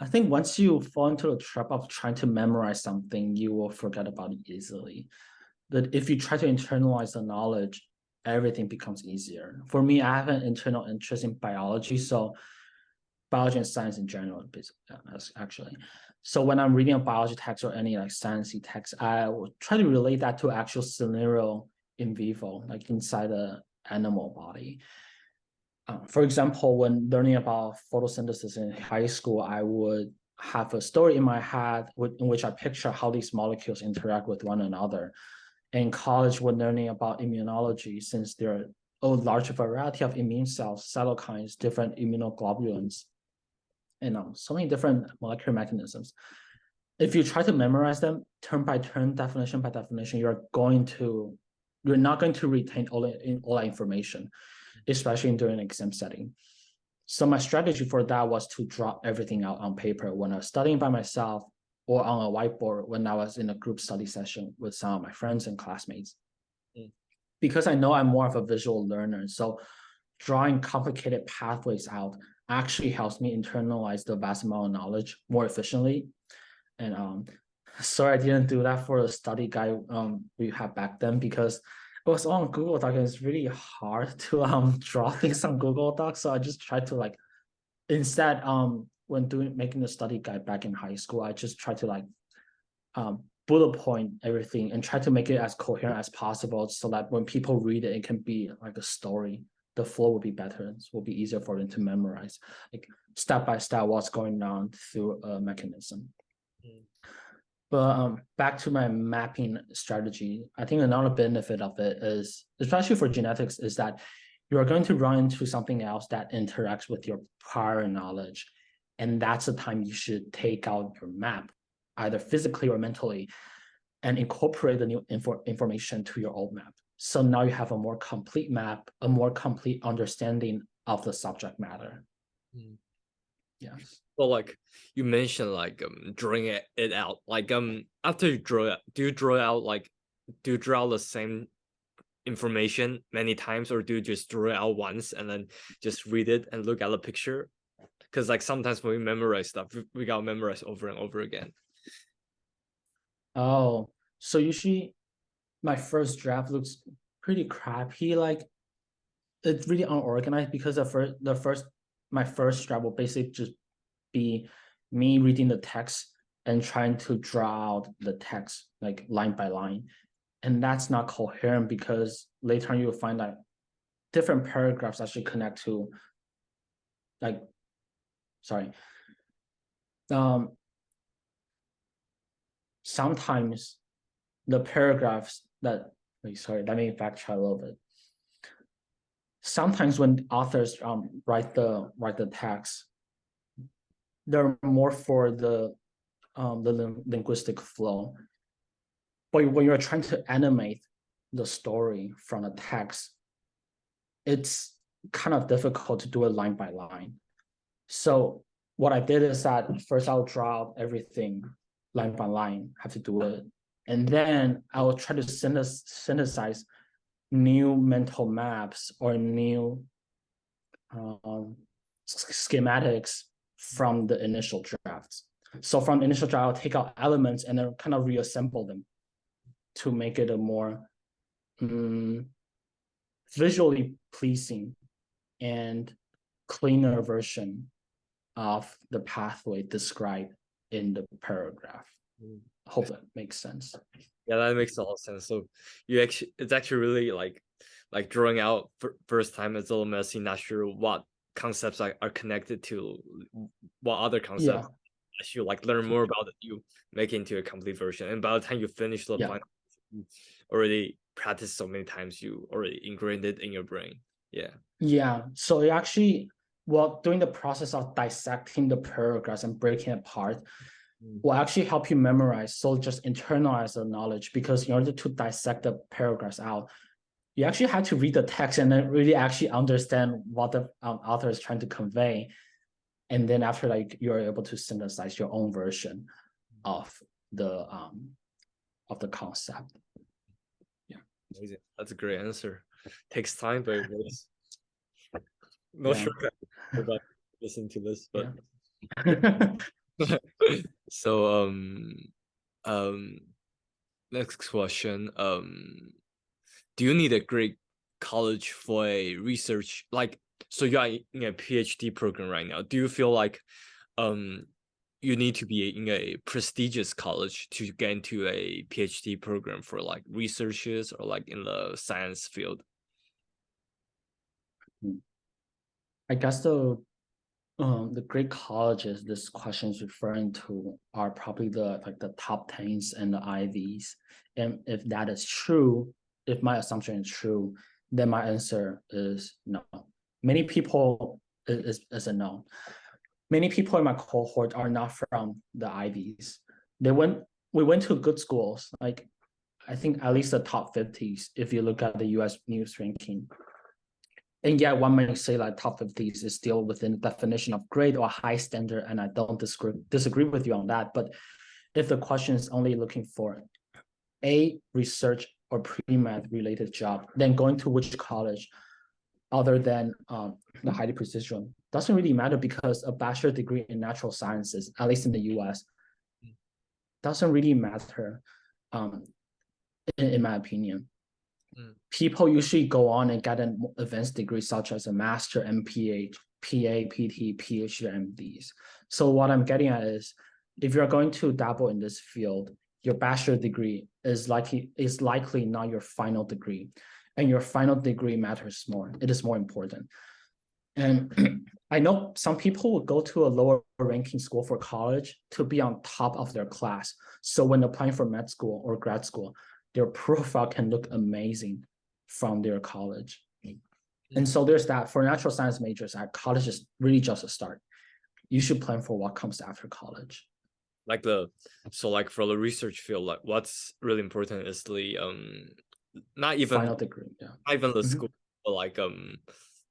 I think once you fall into the trap of trying to memorize something, you will forget about it easily. But if you try to internalize the knowledge, everything becomes easier. For me, I have an internal interest in biology, so biology and science in general, uh, actually. So when I'm reading a biology text or any like sciencey text, I will try to relate that to actual scenario in vivo, like inside the animal body. Uh, for example, when learning about photosynthesis in high school, I would have a story in my head with, in which I picture how these molecules interact with one another. In college, when learning about immunology, since there are a large variety of immune cells, cytokines, different immunoglobulins, and um, so many different molecular mechanisms. If you try to memorize them turn by turn, definition by definition, you're going to, you're not going to retain all, in all that information especially during an exam setting. So my strategy for that was to drop everything out on paper when I was studying by myself or on a whiteboard when I was in a group study session with some of my friends and classmates. Mm. Because I know I'm more of a visual learner, so drawing complicated pathways out actually helps me internalize the vast amount of knowledge more efficiently. And um, sorry I didn't do that for the study guide um, we had back then because it was on Google Doc and it's really hard <laughs> to um draw things on Google Docs. So I just tried to like instead um when doing making the study guide back in high school, I just tried to like um bullet point everything and try to make it as coherent as possible so that when people read it, it can be like a story. The flow will be better. It will be easier for them to memorize, like step by step what's going on through a mechanism. Mm. But um, back to my mapping strategy, I think another benefit of it is, especially for genetics, is that you are going to run into something else that interacts with your prior knowledge. And that's the time you should take out your map, either physically or mentally, and incorporate the new info information to your old map. So now you have a more complete map, a more complete understanding of the subject matter. Mm. Yes. So like you mentioned like um drawing it, it out. Like um after you draw it, do you draw out like do you draw the same information many times or do you just draw it out once and then just read it and look at the picture? Because like sometimes when we memorize stuff, we, gotta memorize over and over again. Oh, so usually my first draft looks pretty crappy. Like it's really unorganized because the first the first my first draft will basically just be me reading the text and trying to draw out the text like line by line. And that's not coherent because later on you'll find that different paragraphs actually connect to like sorry. Um sometimes the paragraphs that sorry, let me backtrack a little bit. Sometimes when authors um write the write the text, they're more for the um the lin- linguistic flow. But when you're trying to animate the story from the text, it's kind of difficult to do it line by line. So what I did is that first I'll draw out everything line by line, have to do it. And then I will try to synthesize, new mental maps or new um, schematics from the initial drafts. So from initial draft, I'll take out elements and then kind of reassemble them to make it a more mm, visually pleasing and cleaner version of the pathway described in the paragraph. Mm. Hope that makes sense. Yeah, that makes a lot of sense. So you actually, it's actually really like, like drawing out first time it's a little messy, not sure what concepts are, are connected to what other concepts. Yeah. As you like learn more about it, you make it into a complete version. And by the time you finish the yeah. final, you already practiced so many times, you already ingrained it in your brain. Yeah. Yeah. So it actually well, during the process of dissecting the paragraphs and breaking it apart, mm. will actually help you memorize. So just internalize the knowledge because in order to dissect the paragraphs out, you actually have to read the text and then really actually understand what the um, author is trying to convey. And then after like you're able to synthesize your own version of the um of the concept. Yeah. Amazing. That's a great answer. Takes time, but it works. Not yeah. sure about listening to this, but yeah. <laughs> so um um next question um do you need a great college for a research like so you are in a phd program right now do you feel like um you need to be in a prestigious college to get into a phd program for like researchers or like in the science field hmm. I guess the um, the great colleges this question is referring to are probably the like the top tens and the Ivies. And if that is true, if my assumption is true, then my answer is no. Many people is, is a no. Many people in my cohort are not from the Ivies. They went we went to good schools, like I think at least the top 50s if you look at the US news ranking and yeah, one might say like top 50s is still within the definition of great or high standard, and I don't disagree disagree with you on that. But if the question is only looking for a research or pre-med related job, then going to which college other than um, the highly prestigious doesn't really matter because a bachelor degree in natural sciences, at least in the US, doesn't really matter um, in, in my opinion. People usually go on and get an advanced degree such as a master, MPH, PA, PT, PhD, MDs. So what I'm getting at is, if you're going to dabble in this field, your bachelor degree is likely is likely not your final degree, and your final degree matters more. It is more important. And <clears throat> I know some people will go to a lower ranking school for college to be on top of their class. So when applying for med school or grad school, their profile can look amazing from their college. And so there's that for natural science majors, at college is really just a start. You should plan for what comes after college. Like the so like for the research field, like what's really important is the um not even final degree, yeah. Not even the mm -hmm. school, but like um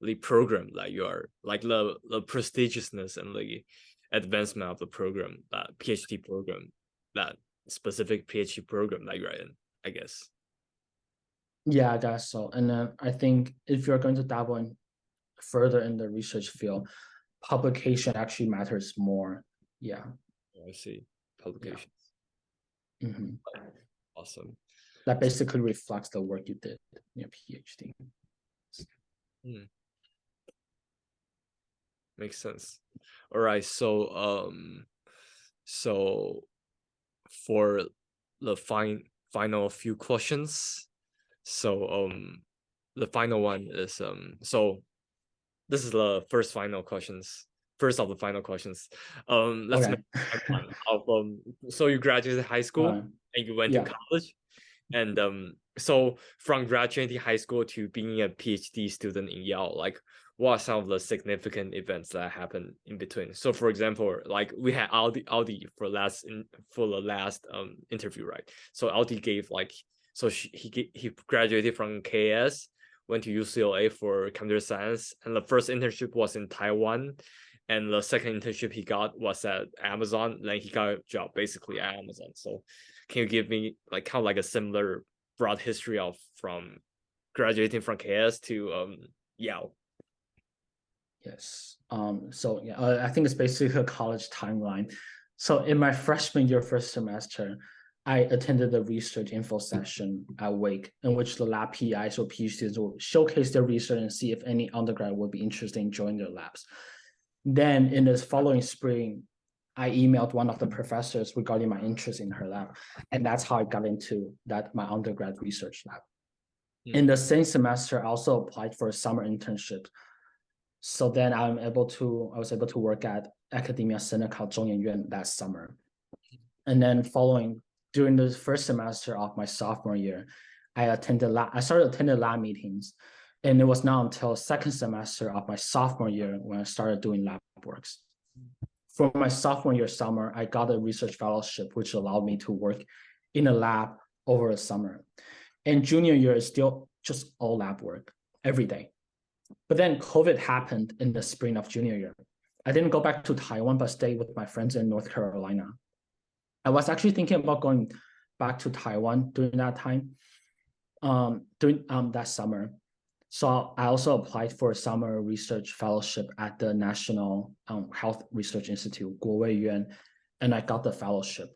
the program that you are like the the prestigiousness and the advancement of the program, that PhD program, that specific PhD program that you're in. I guess. Yeah, I guess so. And then I think if you're going to dabble in further in the research field, publication actually matters more. Yeah. Oh, I see. Publications. Yeah. Mm -hmm. Awesome. That basically reflects the work you did in your PhD. Hmm. Makes sense. All right. So, um, so for the fine final few questions. So um, the final one is um, so this is the first final questions. First of the final questions. Um, let's okay. make of um. So you graduated high school uh, and you went yeah. to college, and um. So from graduating high school to being a PhD student in Yale, like what are some of the significant events that happened in between? So for example, like we had Audi Audi for last in for the last um interview, right? So Audi gave like so she, he he graduated from KS, went to UCLA for computer science, and the first internship was in Taiwan, and the second internship he got was at Amazon. Then he got a job basically at Amazon. So can you give me like kind of like a similar broad history of from graduating from KS to um Yale? Yes. Um, so yeah, uh, I think it's basically a college timeline. So in my freshman year, first semester, I attended the research info session at Wake, in which the lab PIs or PhDs will showcase their research and see if any undergrad would be interested in joining their labs. Then in the following spring, I emailed one of the professors regarding my interest in her lab. And that's how I got into that my undergrad research lab. Mm. In the same semester, I also applied for a summer internship. So then I'm able to, I was able to work at Academia Sinica Zhongyuan Yuan that summer. And then following during the first semester of my sophomore year, I attended lab, I started attending lab meetings. And it was not until second semester of my sophomore year when I started doing lab works. For my sophomore year summer, I got a research fellowship, which allowed me to work in a lab over the summer. And junior year is still just all lab work every day. But then COVID happened in the spring of junior year. I didn't go back to Taiwan, but stayed with my friends in North Carolina. I was actually thinking about going back to Taiwan during that time, um, during um, that summer. So I also applied for a summer research fellowship at the National um, Health Research Institute, Guowei Yuan, and I got the fellowship.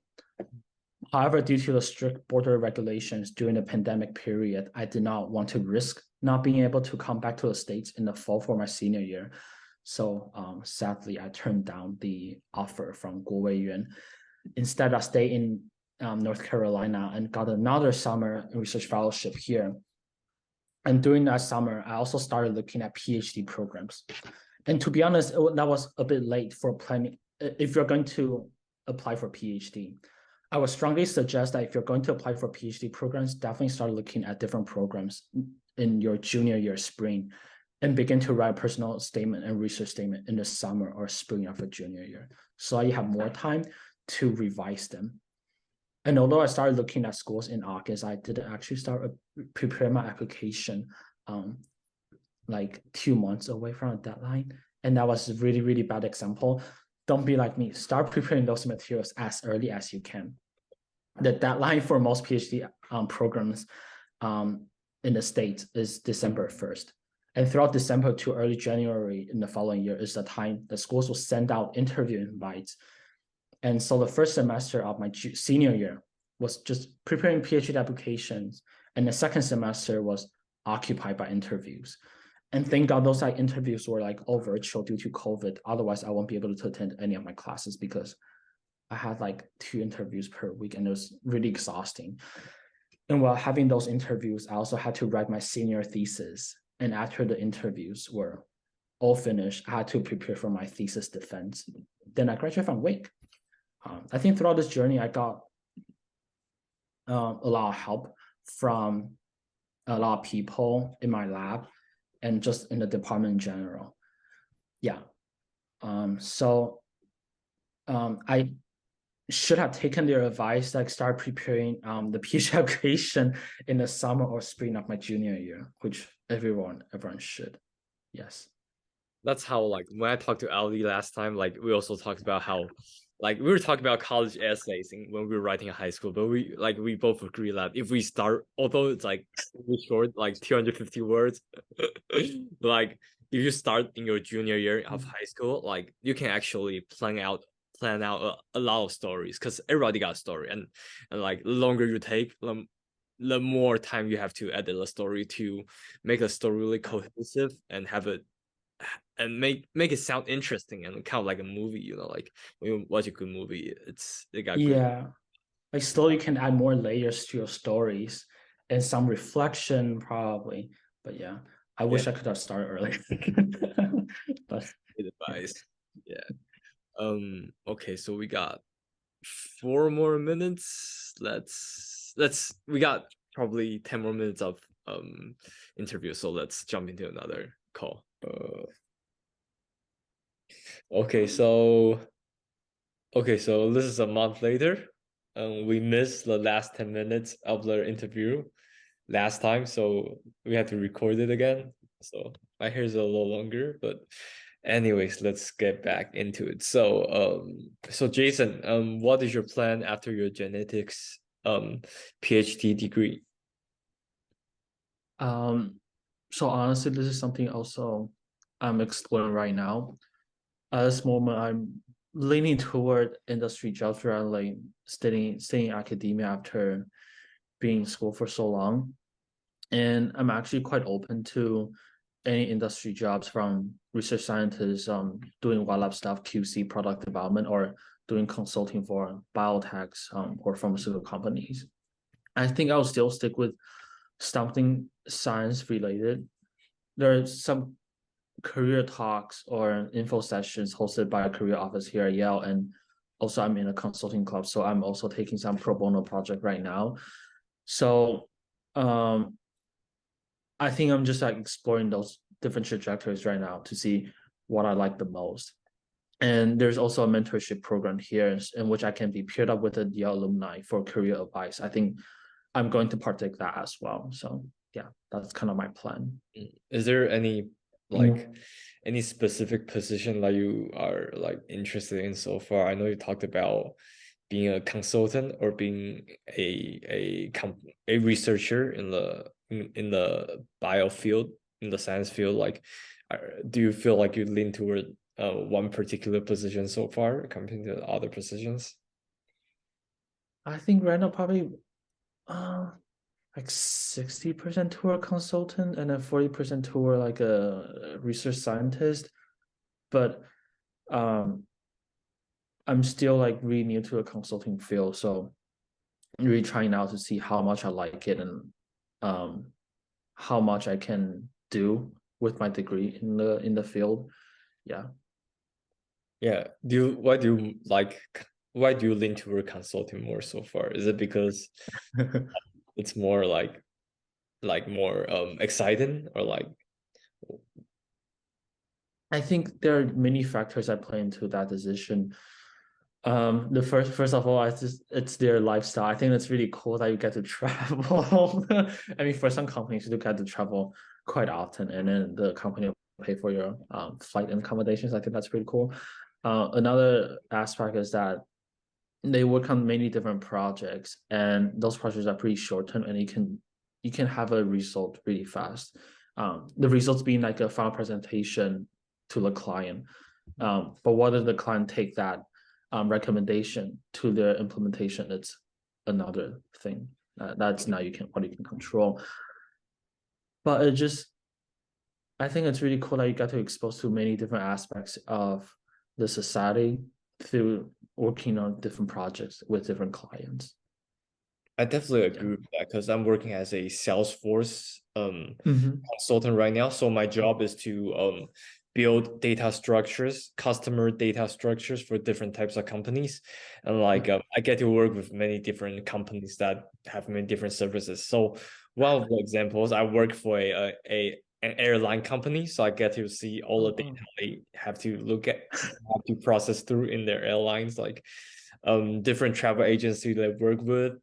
However, due to the strict border regulations during the pandemic period, I did not want to risk not being able to come back to the States in the fall for my senior year. So um, sadly, I turned down the offer from Guoweiyuan. Instead, I stayed in um, North Carolina and got another summer research fellowship here. And during that summer, I also started looking at PhD programs. And to be honest, it, that was a bit late for planning. If you're going to apply for PhD, I would strongly suggest that if you're going to apply for PhD programs, definitely start looking at different programs in your junior year spring and begin to write a personal statement and research statement in the summer or spring of a junior year. So you have more time to revise them. And although I started looking at schools in August, I didn't actually start uh, prepare my application um, like two months away from a deadline. And that was a really, really bad example. Don't be like me. Start preparing those materials as early as you can. The deadline for most PhD um, programs um, in the States is December 1st. And throughout December to early January in the following year is the time the schools will send out interview invites and so the first semester of my senior year was just preparing PhD applications. And the second semester was occupied by interviews. And thank God those like interviews were like all virtual due to COVID. Otherwise, I won't be able to attend any of my classes because I had like two interviews per week and it was really exhausting. And while having those interviews, I also had to write my senior thesis. And after the interviews were all finished, I had to prepare for my thesis defense. Then I graduated from Wake. Um, I think throughout this journey, I got uh, a lot of help from a lot of people in my lab and just in the department in general. Yeah. Um, so um, I should have taken their advice, like start preparing um, the <laughs> PhD application in the summer or spring of my junior year, which everyone everyone should. Yes. That's how like when I talked to Ali last time, like we also talked about how like we were talking about college essays when we were writing in high school, but we like we both agree that if we start, although it's like really short, like 250 words, <laughs> like if you start in your junior year of high school, like you can actually plan out plan out a, a lot of stories because everybody got a story, and and like the longer you take, the, the more time you have to edit the story to make a story really cohesive and have it and make make it sound interesting and kind of like a movie you know like when you watch a good movie it's it got yeah good. like slowly you can add more layers to your stories and some reflection probably but yeah i wish yeah. i could have started earlier <laughs> but advice yeah um okay so we got four more minutes let's let's we got probably 10 more minutes of um interview so let's jump into another call uh, okay, so okay, so this is a month later. Um, we missed the last 10 minutes of the interview last time, so we had to record it again. So my hair is a little longer, but anyways, let's get back into it. So um so Jason, um what is your plan after your genetics um PhD degree? Um so honestly, this is something also I'm exploring right now. At this moment, I'm leaning toward industry jobs rather like staying staying in academia after being in school for so long. And I'm actually quite open to any industry jobs from research scientists um, doing lab stuff, QC product development, or doing consulting for biotechs um, or pharmaceutical companies. I think I'll still stick with something science related. There are some career talks or info sessions hosted by a career office here at Yale, and also I'm in a consulting club, so I'm also taking some pro bono project right now. So um, I think I'm just like exploring those different trajectories right now to see what I like the most. And there's also a mentorship program here in which I can be paired up with a Yale alumni for career advice. I think I'm going to partake that as well. So yeah, that's kind of my plan. Mm. Is there any like mm. any specific position that you are like interested in so far? I know you talked about being a consultant or being a a a researcher in the in, in the bio field in the science field like do you feel like you lean toward uh, one particular position so far compared to other positions? I think right now probably uh like 60% to a consultant and then 40% to like a research scientist. But um I'm still like really new to a consulting field, so really trying out to see how much I like it and um how much I can do with my degree in the in the field. Yeah. Yeah. Do you why do you like why do you lean toward consulting more so far? Is it because <laughs> it's more like like more um exciting or like I think there are many factors that play into that decision um the first first of all i just it's their lifestyle i think it's really cool that you get to <laughs> travel i mean for some companies you do get to travel quite often and then the company will pay for your um, flight and accommodations i think that's pretty cool uh, another aspect is that they work on many different projects and those projects are pretty short term and you can you can have a result really fast um, the results being like a final presentation to the client um, but whether the client take that um, recommendation to their implementation, it's another thing. Uh, that's now you can what you can control. But it just, I think it's really cool that you got to expose to many different aspects of the society through working on different projects with different clients. I definitely agree yeah. with that because I'm working as a Salesforce um, mm -hmm. consultant right now. So my job is to um, build data structures, customer data structures for different types of companies. And like uh, I get to work with many different companies that have many different services. So one of the examples, I work for a, a an airline company, so I get to see all the data mm-hmm. they have to look at, have to process through in their airlines, like um different travel agencies they work with,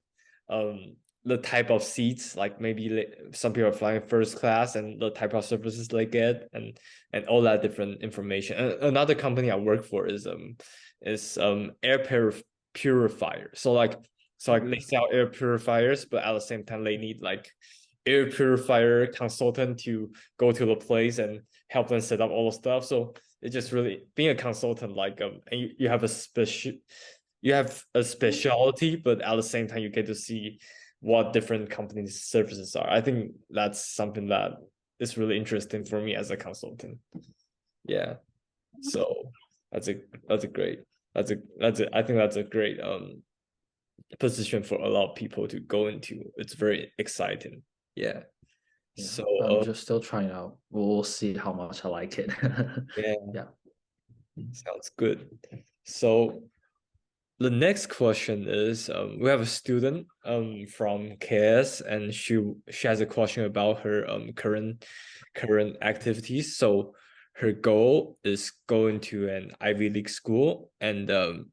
um the type of seats like maybe some people are flying first class and the type of services they get and and all that different information and another company i work for is um is um air purif purifier so like so like they sell air purifiers but at the same time they need like air purifier consultant to go to the place and help them set up all the stuff. So it's just really being a consultant like um and you, you have a special you have a specialty but at the same time you get to see what different companies services are. I think that's something that is really interesting for me as a consultant. Yeah. So that's a that's a great that's a that's a i think that's a great um position for a lot of people to go into. It's very exciting. Yeah, yeah so i'm uh, just still trying out. We'll see how much i like it. <laughs> Yeah. Yeah. Sounds good. So the next question is um, we have a student um, from KS and she she has a question about her um, current current activities. So her goal is going to an Ivy League school and um,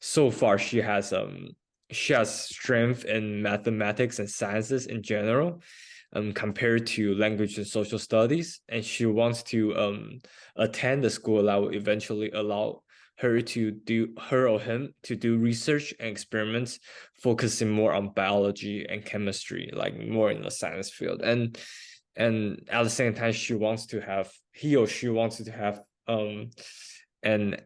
so far she has um she has strength in mathematics and sciences in general um, compared to language and social studies and she wants to um, attend the school that will eventually allow her to do her or him to do research and experiments focusing more on biology and chemistry like more in the science field. And and at the same time she wants to have he or she wants to have um an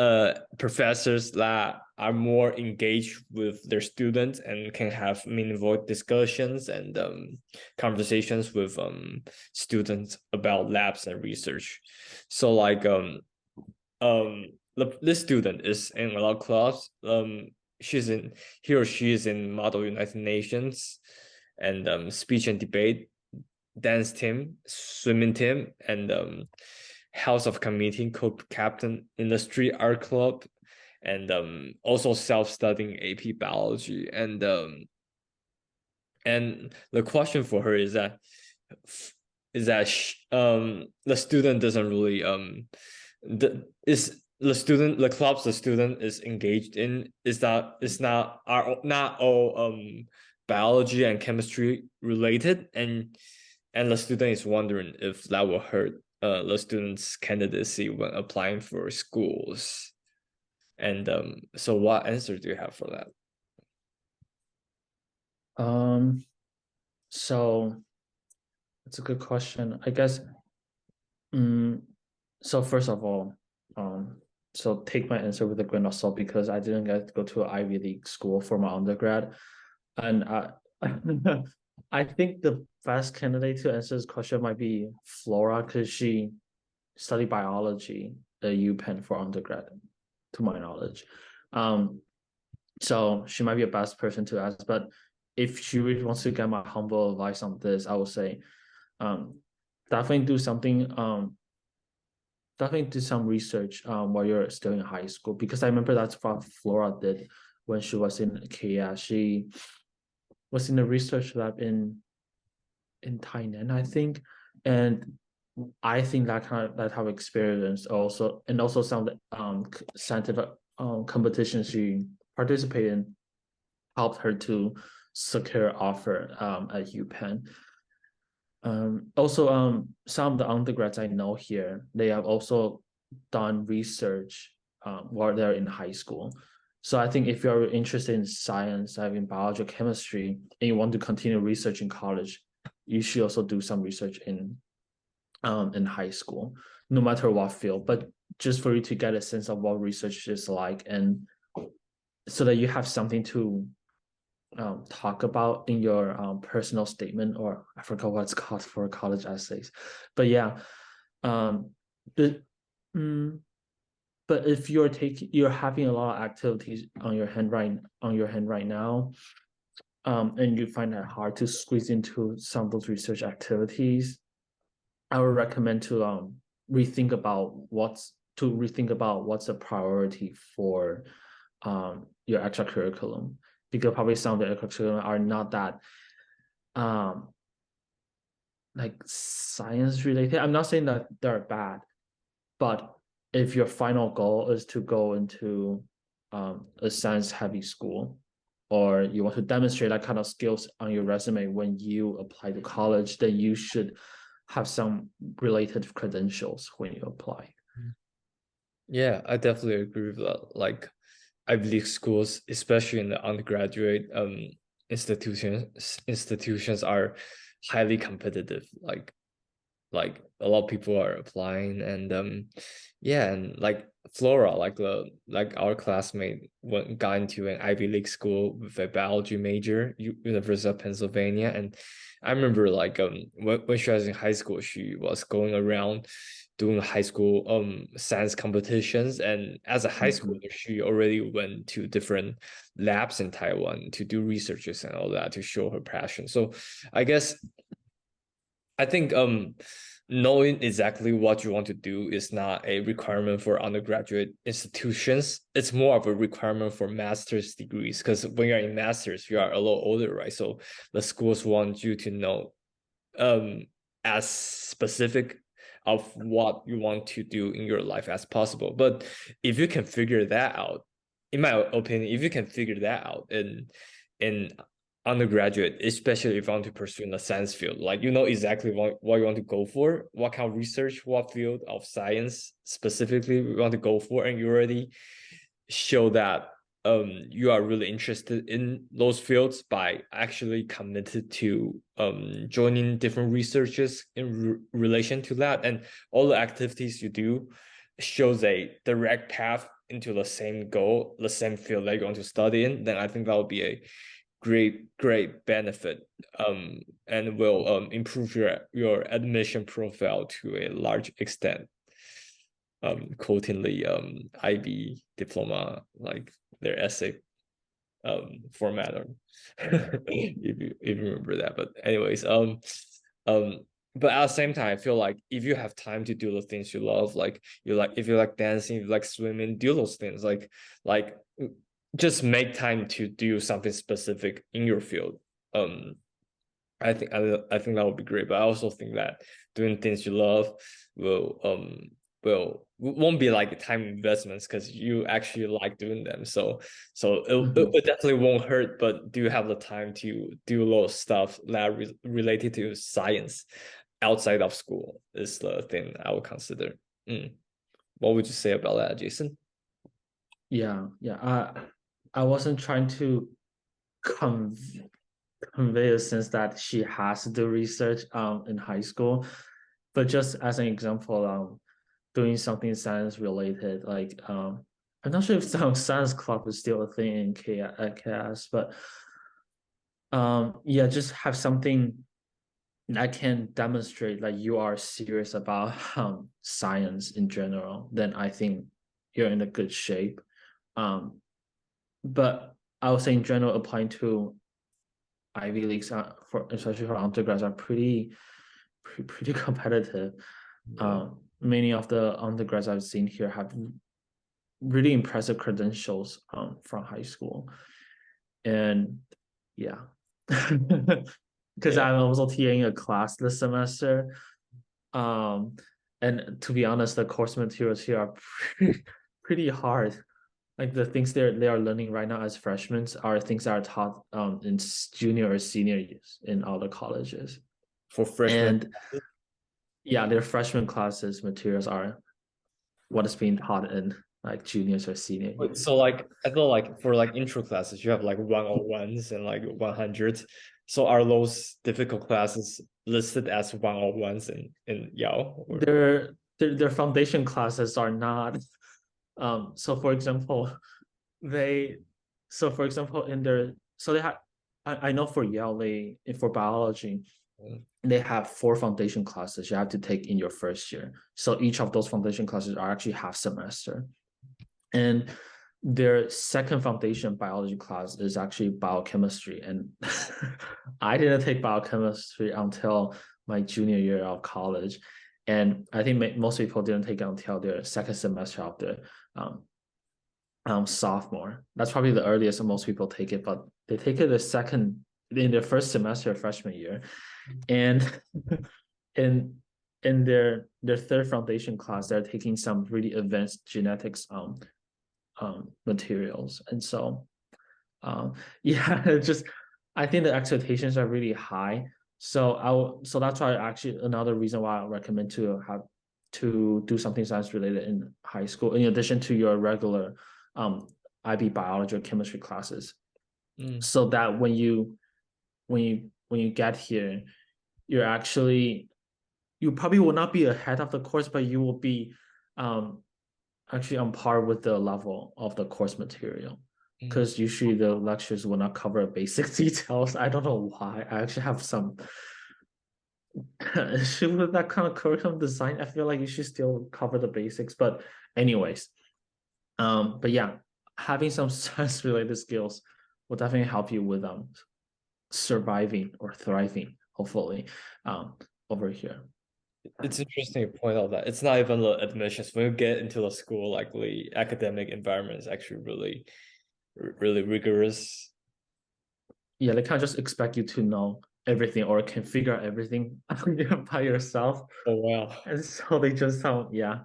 uh, professors that are more engaged with their students and can have meaningful discussions and um, conversations with um, students about labs and research. So like um, um, the, this student is in a lot of clubs. Um, she's in he or she is in Model United Nations and um, speech and debate, dance team, swimming team, and um, House of Committee co-captain in the street art club, and um, also self-studying AP biology. And um, and the question for her is that is that she, um the student doesn't really um the is the student the clubs the student is engaged in is that is not are not all um biology and chemistry related and and the student is wondering if that will hurt uh, the student's candidacy when applying for schools. And um, so what answer do you have for that? Um, so it's a good question. I guess, um, so first of all, um, so take my answer with a grain of salt because I didn't get to go to an Ivy League school for my undergrad. And <laughs> I think the best candidate to answer this question might be Flora because she studied biology at UPenn for undergrad, to my knowledge. Um, so she might be a best person to ask. But if she really wants to get my humble advice on this, I would say um, definitely do something. Um, definitely do some research um, while you're still in high school because I remember that's what Flora did when she was in Kia. She was in a research lab in in Tainan, I think, and I think that kind of that type of experience also, and also some um scientific um competitions she participated in, helped her to secure offer um at UPenn. Um, also, um, some of the undergrads I know here, they have also done research um, while they're in high school. So I think if you're interested in science, having biology, chemistry, and you want to continue research in college, you should also do some research in um, in high school, no matter what field, but just for you to get a sense of what research is like and so that you have something to um, talk about in your um, personal statement or I forgot what it's <laughs> called for college essays. But yeah, um, but, mm, but if you're taking you're having a lot of activities on your hand right on your hand right now, um, and you find it hard to squeeze into some of those research activities, I would recommend to um, rethink about what's to rethink about what's a priority for um, your extra curriculum because probably some of the extra are not that um, like science related. I'm not saying that they're bad, but if your final goal is to go into um, a science heavy school or you want to demonstrate that kind of skills on your resume when you apply to college, then you should have some related credentials when you apply. Yeah, I definitely agree with that. Like I believe schools, especially in the undergraduate um institutions, institutions are highly competitive. Like like a lot of people are applying and um yeah and like flora like the like our classmate went got into an ivy league school with a biology major university of pennsylvania and i remember like um when, when she was in high school she was going around doing high school um science competitions and as a high mm-hmm. schooler she already went to different labs in taiwan to do researches and all that to show her passion so i guess I think um knowing exactly what you want to do is not a requirement for undergraduate institutions. It's more of a requirement for master's degrees because when you're in master's, you are a little older, right? So the schools want you to know um as specific of what you want to do in your life as possible. But if you can figure that out, in my opinion, if you can figure that out and in undergraduate, especially if you want to pursue in the science field, like you know exactly what, what you want to go for, what kind of research, what field of science specifically you want to go for, and you already show that um you are really interested in those fields by actually committed to um joining different researches in re relation to that. And all the activities you do shows a direct path into the same goal, the same field they're going to study in, then I think that would be a great great benefit um and will um improve your your admission profile to a large extent um quoting the um IB diploma like their essay um format or <laughs> if you if you remember that but anyways um um but at the same time, I feel like if you have time to do the things you love, like you like if you like dancing, you like swimming, do those things. Like like just make time to do something specific in your field. Um, I think I, I think that would be great. But I also think that doing things you love will um will won't be like time investments because you actually like doing them. So so it, it, definitely won't hurt. But do you have the time to do a lot of stuff that re related to science outside of school? Is the thing I would consider. Mm. What would you say about that, Jason? Yeah, yeah. Uh, I wasn't trying to conv convey a sense that she has to do research um in high school, but just as an example, um, doing something science related, like um, I'm not sure if some <laughs> science club is still a thing in KS, but um, yeah, just have something that can demonstrate that you are serious about um science in general. Then I think you're in a good shape. Um, but I would say in general, applying to Ivy leagues, are, for especially for undergrads, are pretty pretty, pretty <laughs> competitive. Yeah. Um, many of the undergrads I've seen here have really impressive credentials um, from high school, and yeah, <laughs> because yeah. I'm also TAing a class this semester. Um, and to be honest, the course materials here are pretty, <laughs> pretty hard like the things they're they are learning right now as freshmen are things that are taught um in junior or senior years in all the colleges for freshmen and yeah their freshman classes materials are what is being taught in like juniors or seniors. so like i feel like for like intro classes you have like 101s and like 100 so are those difficult classes listed as 101s in in Yale? or? their, their their foundation classes are not um, so for example, <laughs> they, so for example, in their, so they have, I, I know for Yale, they, for biology, mm. they have four foundation classes you have to take in your first year. So each of those foundation classes are actually half semester. And their second foundation biology class is actually biochemistry. And <laughs> I didn't take biochemistry until my junior year of college. And I think most people didn't take it until their second semester of the um, um, sophomore. That's probably the earliest most people take it, but they take it the second in their first semester freshman year. And <laughs> in in their their third foundation class, they're taking some really advanced genetics um, um materials. And so um <laughs> yeah, just I think the expectations are really high. So I will, so that's why actually another reason why I recommend to have to do something science related in high school, in addition to your regular um, IB biology or chemistry classes. Mm. So that when you when you when you get here, you're actually you probably will not be ahead of the course, but you will be um, actually on par with the level of the course material because mm. usually the lectures will not cover basic <laughs> details. I don't know why. I actually have some <laughs> with that kind of curriculum design. I feel like you should still cover the basics, but anyways, um, but yeah, having some <laughs> science related skills will definitely help you with um surviving or thriving, hopefully, um, over here. It's interesting to point out that it's not even the admissions. When you get into the school, like the academic environment is actually really, really rigorous. Yeah, they can't just expect you to know everything or can figure out everything <laughs> by yourself. Oh wow! And so <laughs> they just sound yeah.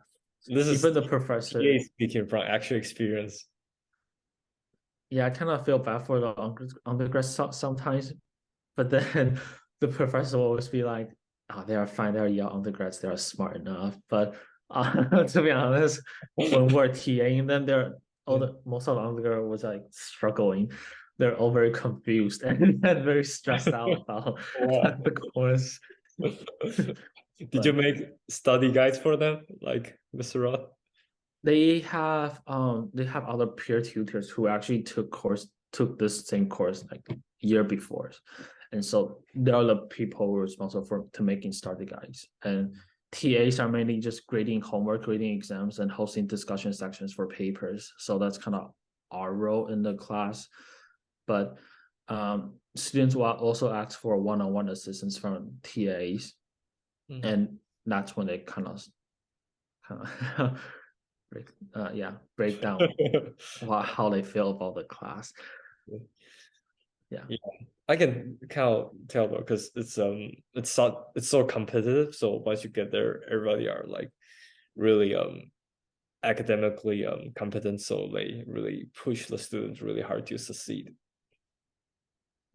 This is even the professor speaking from actual experience. Yeah, I kind of feel bad for the undergrads sometimes, but then <laughs> the professor will always be like, "Oh, they are fine. They are young undergrads. They are smart enough." But uh, to be honest, when we're TAing them, they're all the most of the undergrad was like struggling they're all very confused <laughs> and, very stressed out <laughs> about <laughs> the course. Did but, you make study guides for them, like Mr. Roth? they have um they have other peer tutors who actually took course took this same course like year before and so they're the people who are responsible for to making study guides and tas are mainly just grading homework grading exams and hosting discussion sections for papers so that's kind of our role in the class but um students will also ask for one-on-one assistance from tas Mhm. and that's when they kind of kind of <laughs> break uh yeah break down <laughs> how they feel about the class Yeah. I can kind of tell though, because it's um it's so it's so competitive. So once you get there, everybody are like really um academically um competent. So they really push the students really hard to succeed.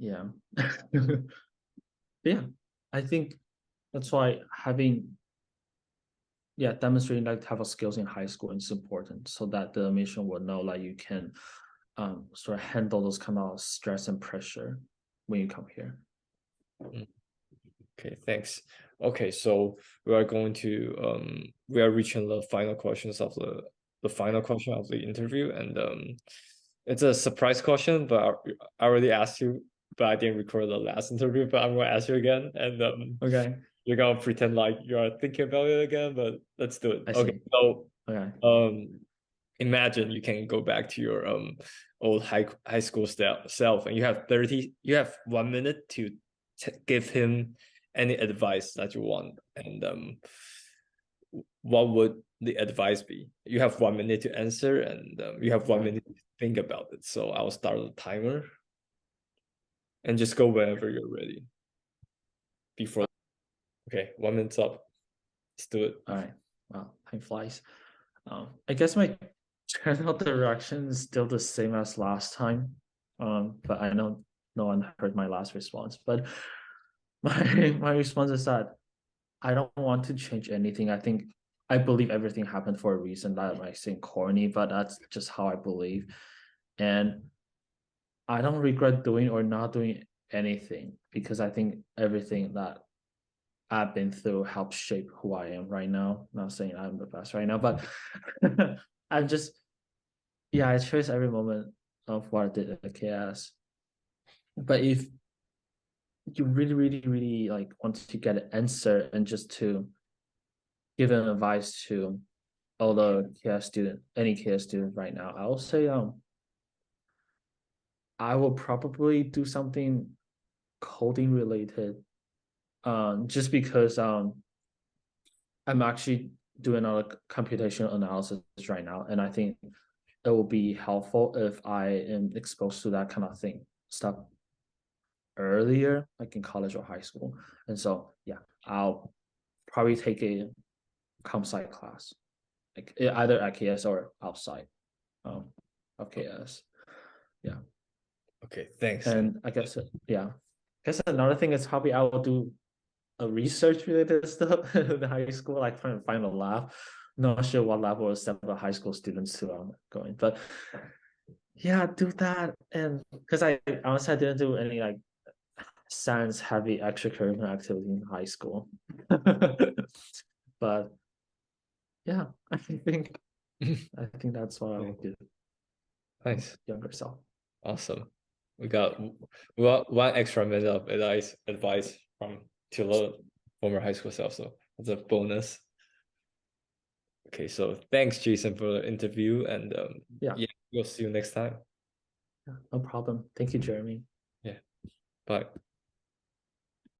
Yeah. <laughs> Yeah i think that's why having yeah demonstrating like type of skills in high school is important so that the mission will know like you can um sort of handle those kind of stress and pressure when you come here. Okay, thanks. Okay, so we are going to um we are reaching the final questions of the the final question of the interview and um it's a surprise question, but I already asked you, but I didn't record the last <laughs> interview, but I'm gonna ask you again and um okay. you're gonna pretend like you're thinking about it again, but let's do it. I Okay, see. so okay. um imagine you can go back to your um old high high school self and you have 30 you have one minute to t- give him any advice that you want and um what would the advice be? You have one minute to answer and um, you have one minute to think about it so i'll start the timer and just go whenever you're ready before okay one minute's up let's do it All right. Wow, time flies. Um, I guess my general direction is still the same as last time. Um, but I know no one heard my last response. But <laughs> my my response is that I don't want to change anything. I think I believe everything happened for a reason. That might seem corny, but that's just how I believe. And I don't regret doing or not doing anything because I think everything that I've been through helps shape who I am right now. Not saying I'm the best right now, but <laughs> I'm just yeah, I cherish every moment of what I did at KS. But if you really, really, really like want to get an answer and just to give an advice to all the KS student, any KS student right now, I will say um I will probably do something coding related um just because um i'm actually doing a computational analysis right now and i think it will be helpful if i am exposed to that kind of thing stuff earlier like in college or high school. And so yeah i'll probably take a comp sci class like either at ks or outside um of ks okay thanks And I guess, uh, yeah, I guess another thing is probably I will do a research related <laughs> stuff in the high school, like trying to find a lab. Not sure what lab will accept the high school students to um going, but yeah, do that. And because I honestly I didn't do any like science heavy extracurricular activity in high school. <laughs> But yeah, I think <laughs> I think that's what I would do nice younger self. Awesome. We got we got one extra minute of advice advice from to the former high school self, so that's a bonus. Okay, so thanks, Jason, for the interview, and um, Yeah. yeah, we'll see you next time. Yeah, No problem. Thank you, Jeremy. Yeah. Bye.